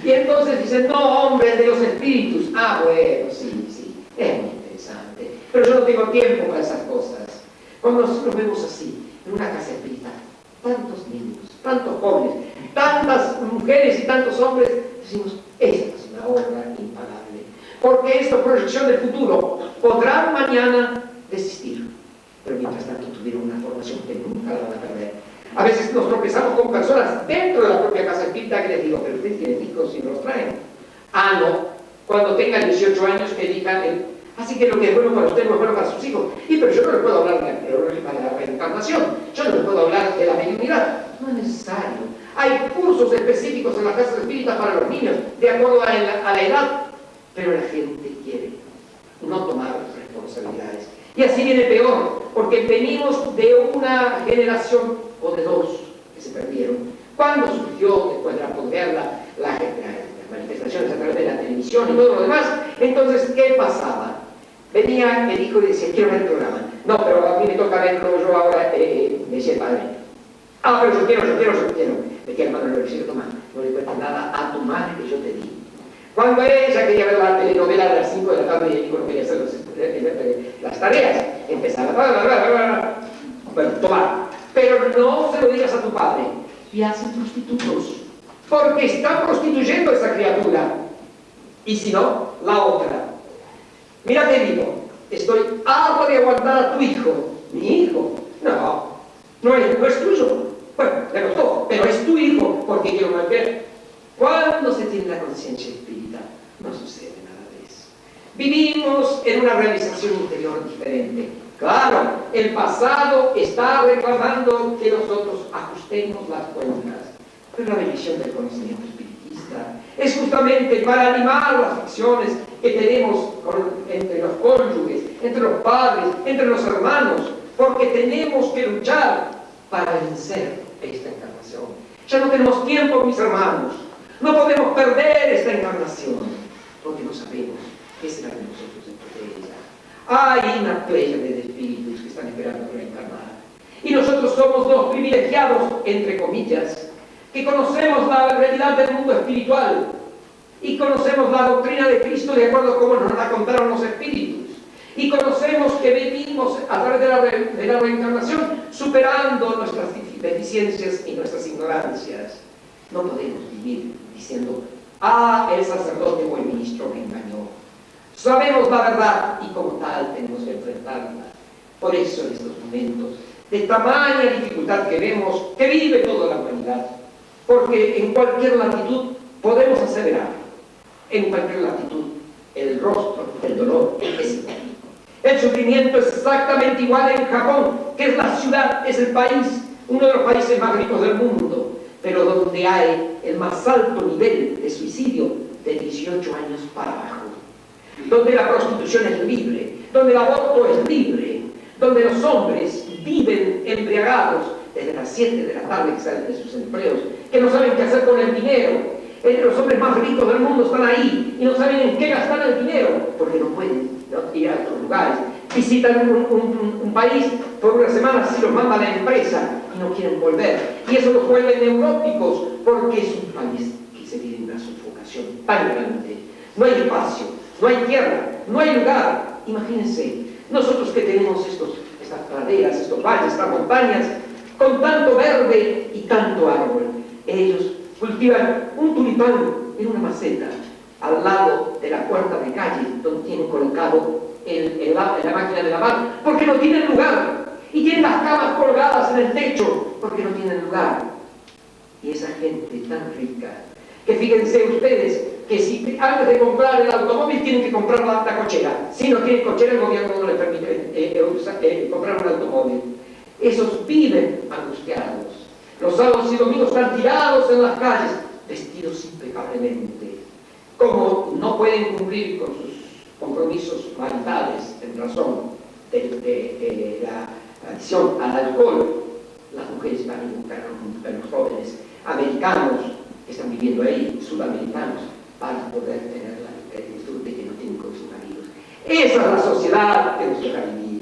Y entonces dice, no, hombre, de los espíritus. Ah, bueno, sí, sí, es muy interesante. Pero yo no tengo tiempo para esas cosas. Cuando nosotros vemos así, en una casa espírita, tantos niños, tantos jóvenes, tantas mujeres y tantos hombres, decimos, es una obra impagable. Porque del futuro podrán mañana desistir. Pero mientras tanto tuvieron una formación que nunca la van a perder a veces nos tropezamos con personas dentro de la propia casa espírita que les digo, pero ustedes tienen hijos y los traen. Ah, no. Cuando tengan 18 años que digan, así que lo que es bueno para usted no es bueno para sus hijos. Y pero yo no le puedo hablar de la, reencarnación, yo no le puedo hablar de la mediunidad. No es necesario. Hay cursos específicos en la casa espírita para los niños, de acuerdo a la edad. Pero la gente quiere no tomar responsabilidades. Y así viene peor, porque venimos de una generación o de dos que se perdieron. Cuando surgió, después de la posguerra, la, las manifestaciones a través de la televisión y todo lo demás, entonces, ¿qué pasaba? Venía el hijo y decía, quiero ver el programa. No, pero a mí me toca verlo yo ahora, eh, me decía el padre. Ah, pero yo quiero, yo quiero, yo quiero. Me queda hermano, le decía, toma, no le cuentes nada a tu madre que yo te di. Cuando ella quería ver la telenovela a las 5 de la tarde y el hijo no quería hacer las tareas, empezaba, bueno, toma, pero no se lo digas a tu padre. Y hacen prostitutos. Porque está prostituyendo a esa criatura. Y si no, la otra. Mira, te digo, estoy harto de aguantar a tu hijo. ¿Mi hijo? No, no es, no es tuyo. Bueno, le costó, pero es tu hijo porque quiero mantener. Cuando se tiene la conciencia no sucede nada de eso. Vivimos en una realización interior diferente Claro, el pasado está reclamando que nosotros ajustemos las cuentas. Pero la división del conocimiento espiritista es justamente para animar las acciones que tenemos entre los cónyuges, entre los padres, entre los hermanos, porque tenemos que luchar para vencer esta encarnación. Ya no tenemos tiempo, mis hermanos. No podemos perder esta encarnación, porque no sabemos qué será de nosotros dentro de ella. Hay una playa de espíritus que están esperando reencarnar. Y nosotros somos los privilegiados, entre comillas, que conocemos la realidad del mundo espiritual y conocemos la doctrina de Cristo de acuerdo a cómo nos la contaron los espíritus. Y conocemos que venimos a través de la, de la reencarnación superando nuestras deficiencias y nuestras ignorancias. No podemos vivir diciendo, ah, el sacerdote o el ministro me engañó. Sabemos la verdad y como tal tenemos que enfrentarla. Por eso en estos momentos de tamaña dificultad que vemos, que vive toda la humanidad, porque en cualquier latitud podemos aseverar, en cualquier latitud, el rostro del dolor es igual. El sufrimiento es exactamente igual en Japón, que es la ciudad, es el país, uno de los países más ricos del mundo, pero donde hay el más alto nivel de suicidio de 18 años para abajo donde la prostitución es libre, donde el aborto es libre, donde los hombres viven embriagados desde las 7 de la tarde que salen de sus empleos, que no saben qué hacer con el dinero. Los hombres más ricos del mundo están ahí y no saben en qué gastar el dinero, porque no pueden ir a otros lugares. Visitan un, país por una semana, si los manda la empresa y no quieren volver. Y eso los vuelve neuróticos, porque es un país que se vive en una sofocación tan grande. No hay espacio, no hay tierra, no hay lugar. Imagínense, nosotros que tenemos estos, estas praderas, estos valles, estas montañas, con tanto verde y tanto árbol, ellos cultivan un tulipán en una maceta al lado de la puerta de calle donde tienen colocado el, la máquina de lavar, porque no tienen lugar. Y tienen las camas colgadas en el techo porque no tienen lugar. Y esa gente tan rica, que fíjense ustedes, que si antes de comprar el automóvil tienen que comprar la, cochera. Si no tienen cochera, el gobierno no les permite eh, eh, eh, comprar un automóvil. Esos viven angustiados. Los sábados y domingos están tirados en las calles, vestidos impecablemente. Como no pueden cumplir con sus compromisos maritales en razón de, la adicción al alcohol, las mujeres van a buscar a los jóvenes americanos que están viviendo ahí, sudamericanos, para poder tener el disfrute que no tienen con sus maridos. Esa es la sociedad que nos deja vivir.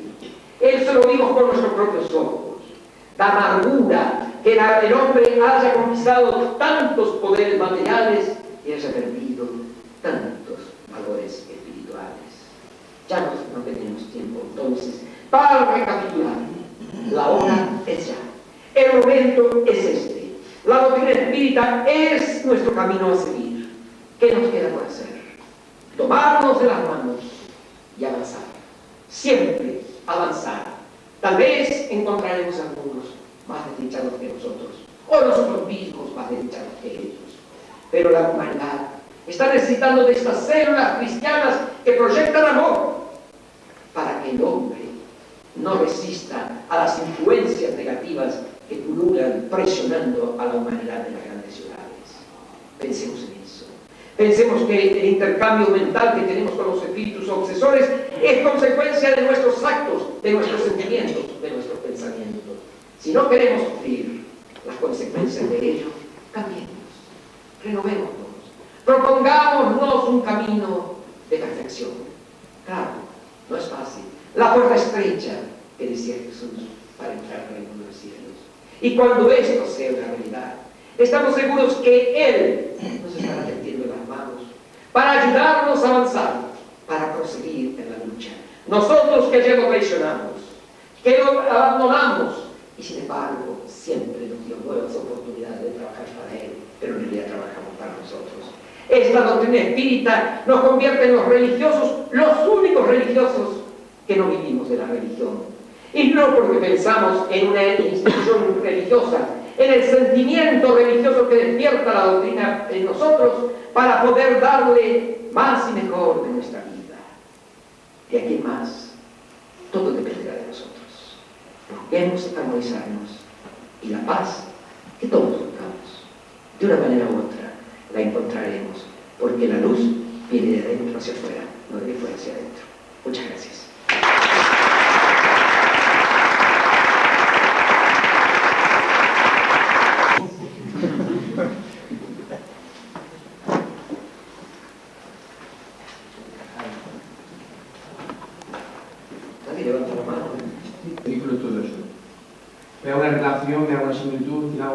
Eso lo vimos con nuestros propios ojos. La amargura que el hombre haya conquistado tantos poderes materiales y haya perdido tantos valores espirituales. Ya no, tenemos tiempo entonces para recapitular. La hora es ya. El momento es este. La doctrina espírita es nuestro camino a seguir. ¿Qué nos queda por hacer? Tomarnos de las manos y avanzar. Siempre avanzar. Tal vez encontraremos algunos más desdichados que nosotros, o nosotros mismos más desdichados que ellos. Pero la humanidad está necesitando de estas células cristianas que proyectan amor para que el hombre no resista a las influencias negativas que pululan presionando a la humanidad de las grandes ciudades. Pensemos en Pensemos que el intercambio mental que tenemos con los espíritus obsesores es consecuencia de nuestros actos, de nuestros sentimientos, de nuestros pensamientos. Si no queremos sufrir las consecuencias de ello, cambiemos, renovémonos, un camino de perfección. Claro, no es fácil. La puerta estrecha que decía Jesús para entrar en el reino de los cielos. Y cuando esto sea una realidad, estamos seguros que Él nos estará tendiendo las manos para ayudarnos a avanzar, para proseguir en la lucha. Nosotros que ya lo traicionamos, que lo abandonamos, y sin embargo siempre nos dio nuevas oportunidades de trabajar para Él, pero en realidad trabajamos para nosotros. Esta doctrina espírita nos convierte en los religiosos, los únicos religiosos que no vivimos de la religión. Y no porque pensamos en una institución religiosa, en el sentimiento religioso que despierta la doctrina en nosotros para poder darle más y mejor de nuestra vida. De aquí más, todo dependerá de nosotros. Busquemos armonizarnos y la paz que todos buscamos, de una manera u otra, la encontraremos, porque la luz viene de dentro hacia afuera, no de fuera hacia adentro. Muchas gracias.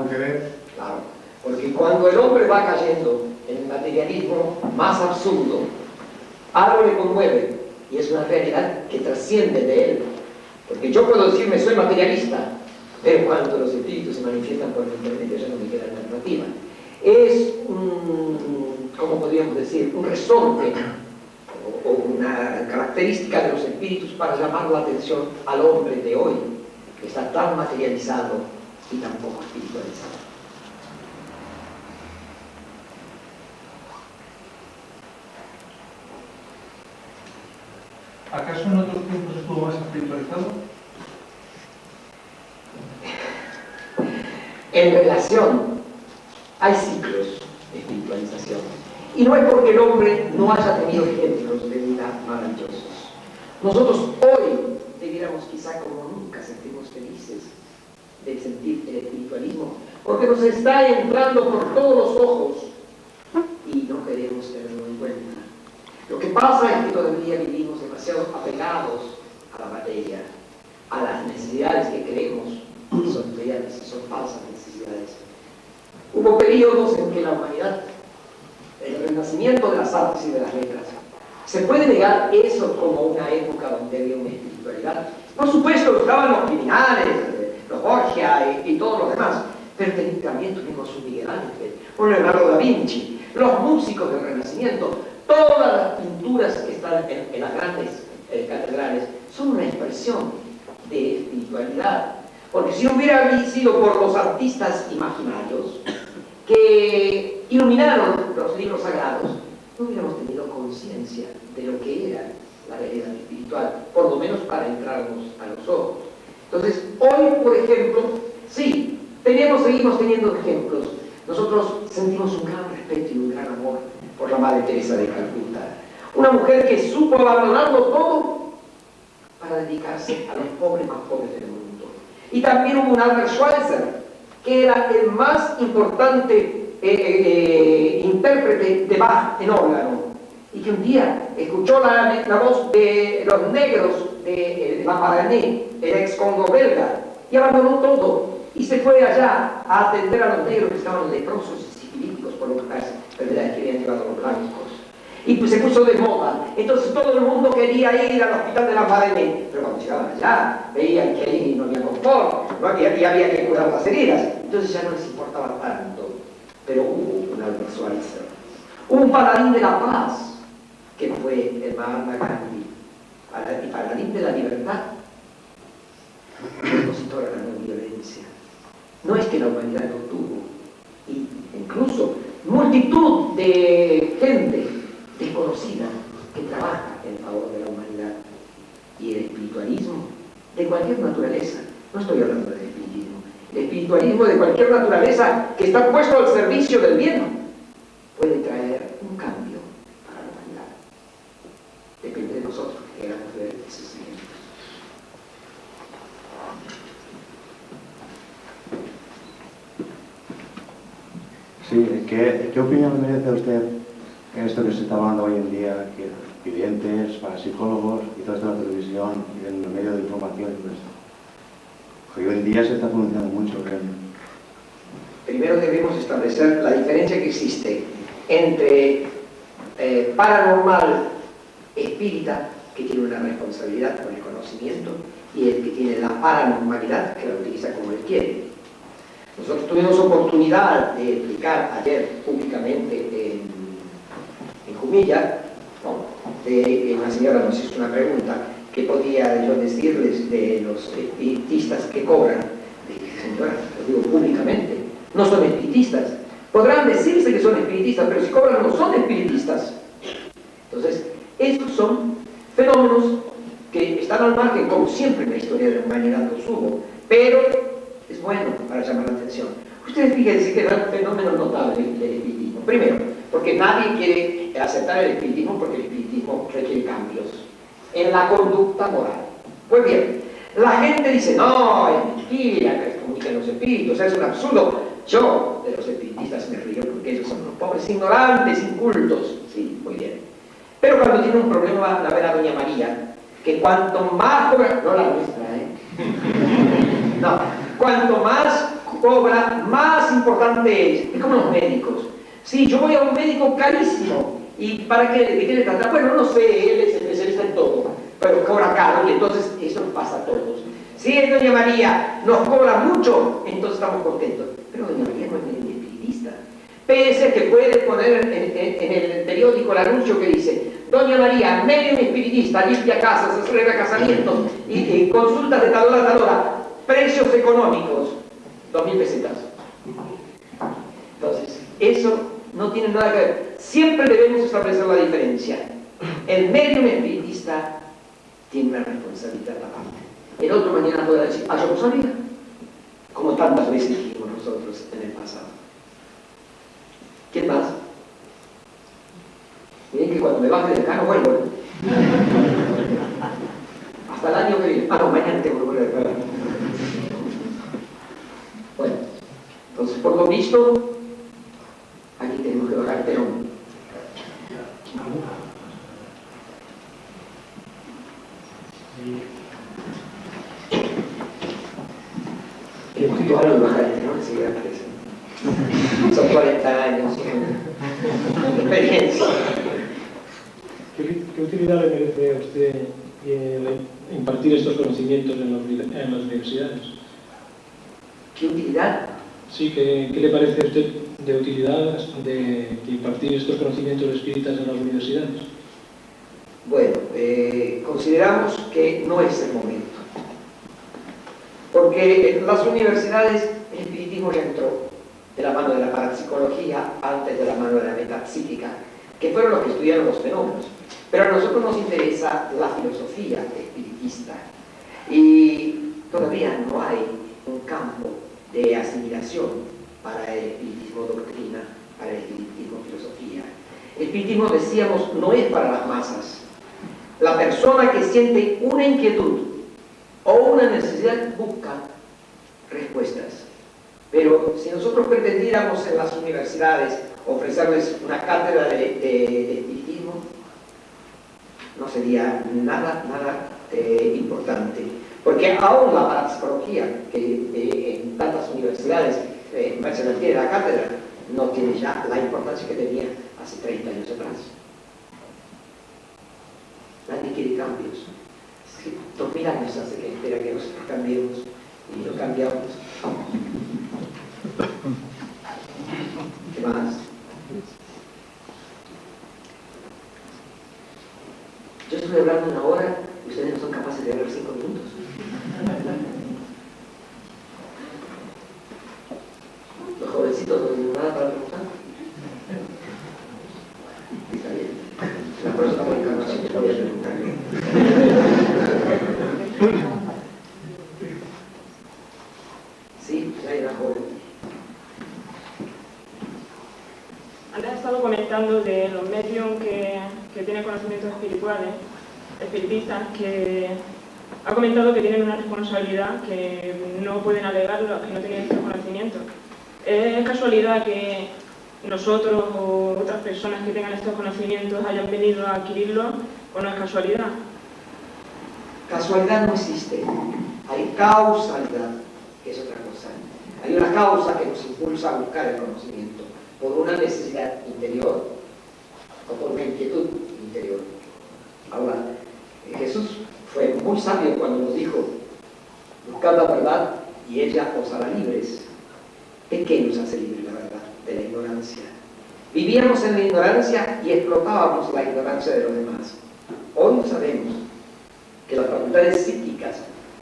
que ver. Claro, porque cuando el hombre va cayendo en el materialismo más absurdo, algo le conmueve y es una realidad que trasciende de él. Porque yo puedo decirme soy materialista, pero cuando los espíritus se manifiestan por el internet ya no me queda alternativa. Es un, ¿cómo podríamos decir? Un resorte o, o una característica de los espíritus para llamar la atención al hombre de hoy, que está tan materializado y tampoco espiritualizado. ¿Acaso en otros tiempos estuvo más espiritualizado? En relación, hay ciclos de espiritualización. Y no es porque el hombre no haya tenido ejemplos de vida maravillosos. Nosotros hoy debiéramos quizá como nunca sentirnos felices de sentir el espiritualismo, porque nos está entrando por todos los ojos y no queremos tenerlo en cuenta. Lo que pasa es que todavía vivimos a la materia, a las necesidades que creemos son reales son falsas necesidades. Hubo periodos en que la humanidad, el renacimiento de las artes y de las letras, ¿se puede negar eso como una época donde había una espiritualidad? Por supuesto, estaban los criminales, los Borgia y, todos los demás, pero también tuvimos un Miguel Ángel, un Leonardo da Vinci, los músicos del Renacimiento, todas las pinturas que están en, las grandes eh, catedrales son una expresión de espiritualidad. Porque si hubiera sido por los artistas imaginarios, que iluminaron los libros sagrados, no hubiéramos tenido conciencia de lo que era la realidad espiritual, por lo menos para entrarnos a los ojos. Entonces, hoy, por ejemplo, sí, tenemos, seguimos teniendo ejemplos. Nosotros sentimos un gran respeto y un gran amor por la Madre Teresa de Calcuta. Una mujer que supo abandonarlo todo para dedicarse a los pobres más pobres del mundo. Y también hubo un Albert Schweitzer, que era el más importante eh, eh, intérprete de Bach en órgano, y que un día escuchó la, voz de los negros de, de Maparané, el ex Congo belga, y abandonó todo, y se fue allá a atender a los negros que estaban leprosos y sifilíticos por lo que habían llevado los blancos y pues se puso de moda. Entonces todo el mundo quería ir al hospital de la Madeleine, pero cuando llegaban allá veían que ahí no había confort, no había, y había que curar las heridas. Entonces ya no les importaba tanto. Pero hubo un Albert Schweitzer, un paladín de la paz, que fue el Mahatma Gandhi, y paladín de la libertad, opositor a la no violencia. No es que la humanidad no tuvo, y incluso multitud de gente desconocida que trabaja en favor de la humanidad. Y el espiritualismo de cualquier naturaleza, no estoy hablando del espiritismo, el espiritualismo de cualquier naturaleza que está puesto al servicio del bien, puede traer un cambio para la humanidad. Depende de nosotros que queramos ver esos ejemplos. Sí, ¿qué, ¿qué opinión merece usted esto que se está hablando hoy en día, que clientes, para psicólogos y todo esto en la televisión y en los medios de información y todo esto. Hoy en día se está pronunciando mucho, creo. Primero debemos establecer la diferencia que existe entre eh, paranormal espírita, que tiene una responsabilidad con el conocimiento, y el que tiene la paranormalidad, que la utiliza como él quiere. Nosotros tuvimos oportunidad de explicar ayer públicamente en Jumilla, una señora nos hizo una pregunta, ¿qué podía yo decirles de los espiritistas que cobran? Dije, señora, lo digo públicamente, no son espiritistas. Podrán decirse que son espiritistas, pero si cobran no son espiritistas. Entonces, estos son fenómenos que están al margen, como siempre en la historia de la humanidad los hubo, pero es bueno para llamar la atención. Ustedes fíjense que es un fenómeno notable del espiritismo. Primero, porque nadie quiere aceptar el espiritismo porque el espiritismo requiere cambios en la conducta moral. Pues bien, la gente dice, no, es mentira que comunican los espíritus, es un absurdo. Yo de los espiritistas me río porque ellos son unos pobres ignorantes, incultos. Sí, muy bien. Pero cuando tiene un problema, la ver a Doña María, que cuanto más cobra, no la nuestra, ¿eh? No, cuanto más cobra, más importante es. Es como los médicos. Sí, yo voy a un médico carísimo. ¿Y para qué, qué le trata? Bueno, no sé, él es especialista en todo, pero cobra caro y entonces eso pasa a todos. Si Doña María nos cobra mucho, entonces estamos contentos. Pero Doña María no es ni espiritista. Pese que puede poner en, el periódico el anuncio que dice Doña María, medio espiritista, limpia casas, arregla casamientos y, y consultas de tal hora a tal hora, precios económicos, dos mil pesetas. Entonces, eso no tiene nada que ver. Siempre debemos establecer la diferencia. El medio espiritista tiene una responsabilidad aparte. El otro mañana podrá decir, ah, yo no sabía. Como tantas veces dijimos nosotros en el pasado. ¿Quién más? Miren que cuando me baje del carro vuelvo. ¿eh? Hasta el año que viene. Ah, no, mañana que volver a Bueno, entonces por lo visto, Aquí tenemos que bajar Perón. El poquito algo de bajar enseguida aparece. Son 40 años, experiencia. ¿Qué, ¿Qué, utilidad le merece a usted eh, impartir estos conocimientos en, en las universidades? ¿Qué utilidad? Sí, ¿qué, ¿qué, le parece a usted de utilidad de, impartir estos conocimientos espíritas en las universidades? Bueno, eh, consideramos que no es el momento. Porque en las universidades el espiritismo ya entró. de la mano de la parapsicología antes de la mano de la metapsíquica, que fueron los que estudiaron los fenómenos. Pero a nosotros nos interesa la filosofía espiritista y todavía no hay un campo de asimilación para el espiritismo doctrina, para el espiritismo filosofía. El espiritismo, decíamos, no es para las masas. La persona que siente una inquietud o una necesidad busca respuestas. Pero si nosotros pretendiéramos en las universidades ofrecerles una cátedra de, espiritismo, no sería nada, nada eh, importante. Porque aún la parapsicología, que eh, en tantas universidades eh, se mantiene la cátedra, no tiene ya la importancia que tenía hace 30 años atrás. Nadie quiere cambios. dos mil años hace que espera que nosotros cambiemos y lo cambiamos. ¿Qué más? Yo estoy hablando una hora y ustedes no son capaces de hablar cinco minutos. Los jovencitos no tienen nada para preguntar. La próxima encarnación yo voy a preguntar. Sí, ya era joven. Antes he estado comentando de los medios que, que tienen conocimientos espirituales, espiritistas, que ha comentado que tienen una responsabilidad que no pueden alegar los que no tienen estos conocimientos. ¿Es casualidad que nosotros o otras personas que tengan estos conocimientos hayan venido a adquirirlos o no es casualidad? Casualidad no existe, hay causalidad, que es otra cosa. Hay una causa que nos impulsa a buscar el conocimiento por una necesidad interior o por una inquietud interior. Ahora, Jesús fue muy sabio cuando nos dijo, buscad la verdad y ella os hará libres. ¿De qué nos hace libres la verdad? De la ignorancia. Vivíamos en la ignorancia y explotábamos la ignorancia de los demás. Hoy sabemos que las facultades psíquicas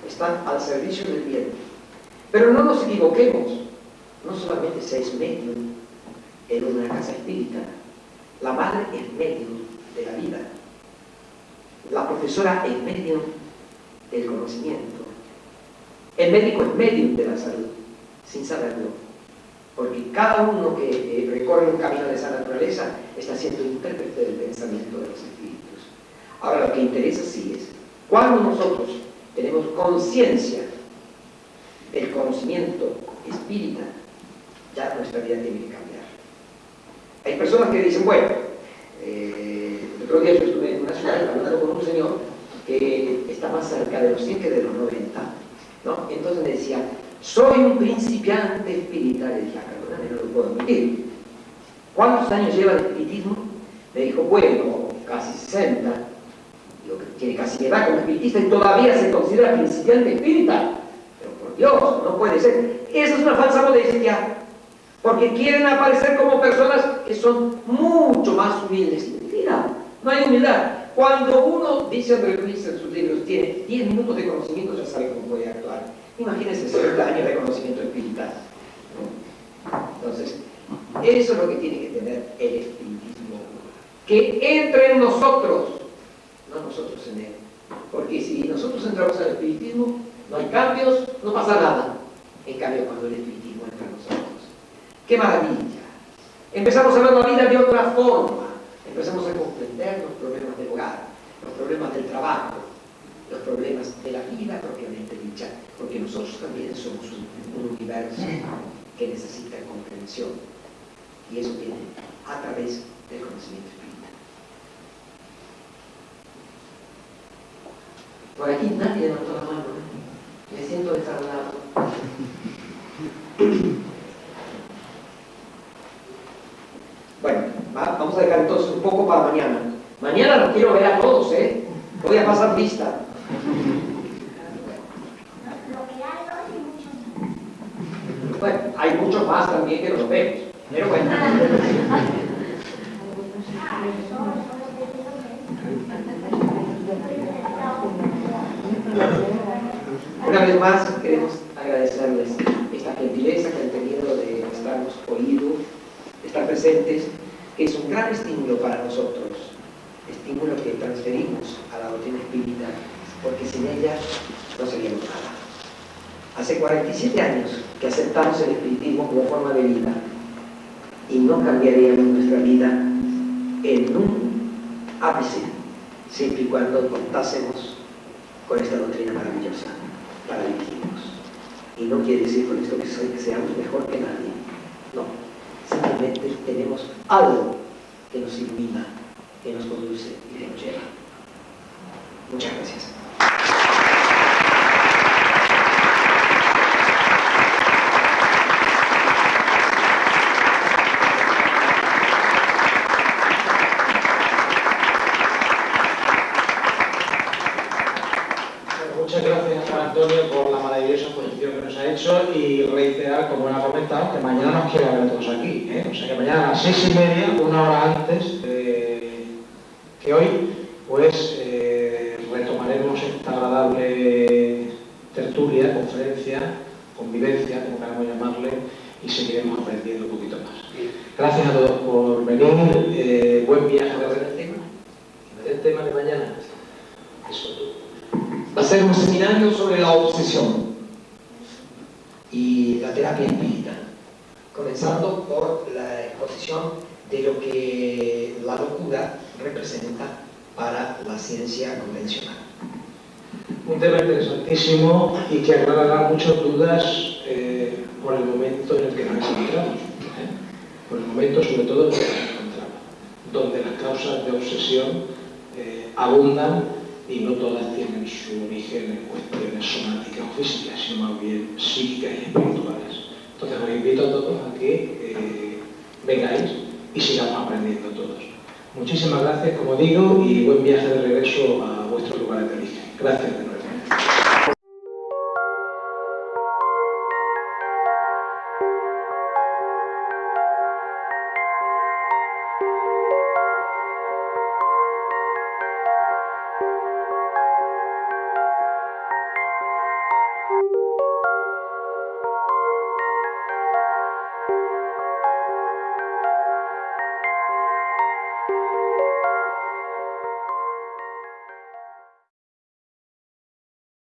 están al servicio del bien. Pero no nos equivoquemos. No solamente se es medio en una casa espírita. La madre es medio de la vida. La profesora es medio del conocimiento. El médico es medio de la salud, sin saberlo porque cada uno que recorre un camino de esa naturaleza está siendo intérprete del pensamiento de los espíritus. Ahora, lo que interesa sí es, cuando nosotros tenemos conciencia del conocimiento espírita, ya nuestra vida tiene que cambiar. Hay personas que dicen, bueno, eh, el otro día yo estuve en una ciudad hablando con un señor que está más cerca de los 100 que de los 90, ¿no? Entonces me decía, soy un principiante espiritual. Y dije, ah, no lo puedo admitir. ¿Cuántos años lleva de espiritismo? Me dijo, bueno, casi 60. Digo, tiene casi edad como espiritista y todavía se considera principiante espírita. Pero por Dios, no puede ser. Esa es una falsa modestia. Porque quieren aparecer como personas que son mucho más humildes. Mentira, no hay humildad. Cuando uno, dice André Luis en sus libros, tiene 10 minutos de conocimiento, ya sabe cómo puede actuar. Imagínense 60 años de conocimiento espiritual. Entonces, eso es lo que tiene que tener el espiritismo. Que entre en nosotros, no nosotros en él. Porque si nosotros entramos al espiritismo, no hay cambios, no pasa nada. En cambio, cuando el espiritismo. ¡Qué maravilla! Empezamos a ver la vida de otra forma. Empezamos a comprender los problemas del hogar, los problemas del trabajo, los problemas de la vida propiamente dicha, porque nosotros también somos un, universo que necesita comprensión. Y eso viene a través del conocimiento espiritual. Por aquí nadie levantó la mano. ¿eh? Me siento desarrollado. Bueno, vamos a dejar entonces un poco para mañana. Mañana los quiero ver a todos, ¿eh? Voy a pasar lista. Bueno, hay muchos más también que los vemos, pero bueno. Una vez más queremos agradecerles esta gentileza que han tenido de estarnos estar presentes, que es un gran estímulo para nosotros, estímulo que transferimos a la doctrina espírita, porque sin ella no seríamos nada. Hace 47 años que aceptamos el espiritismo como forma de vida y no cambiaríamos nuestra vida en un ápice, siempre y cuando contásemos con esta doctrina maravillosa para vivirnos. Y no quiere decir con esto que seamos mejor que nadie, no, Simplemente tenemos algo que nos ilumina, que nos conduce y que nos lleva. Muchas gracias.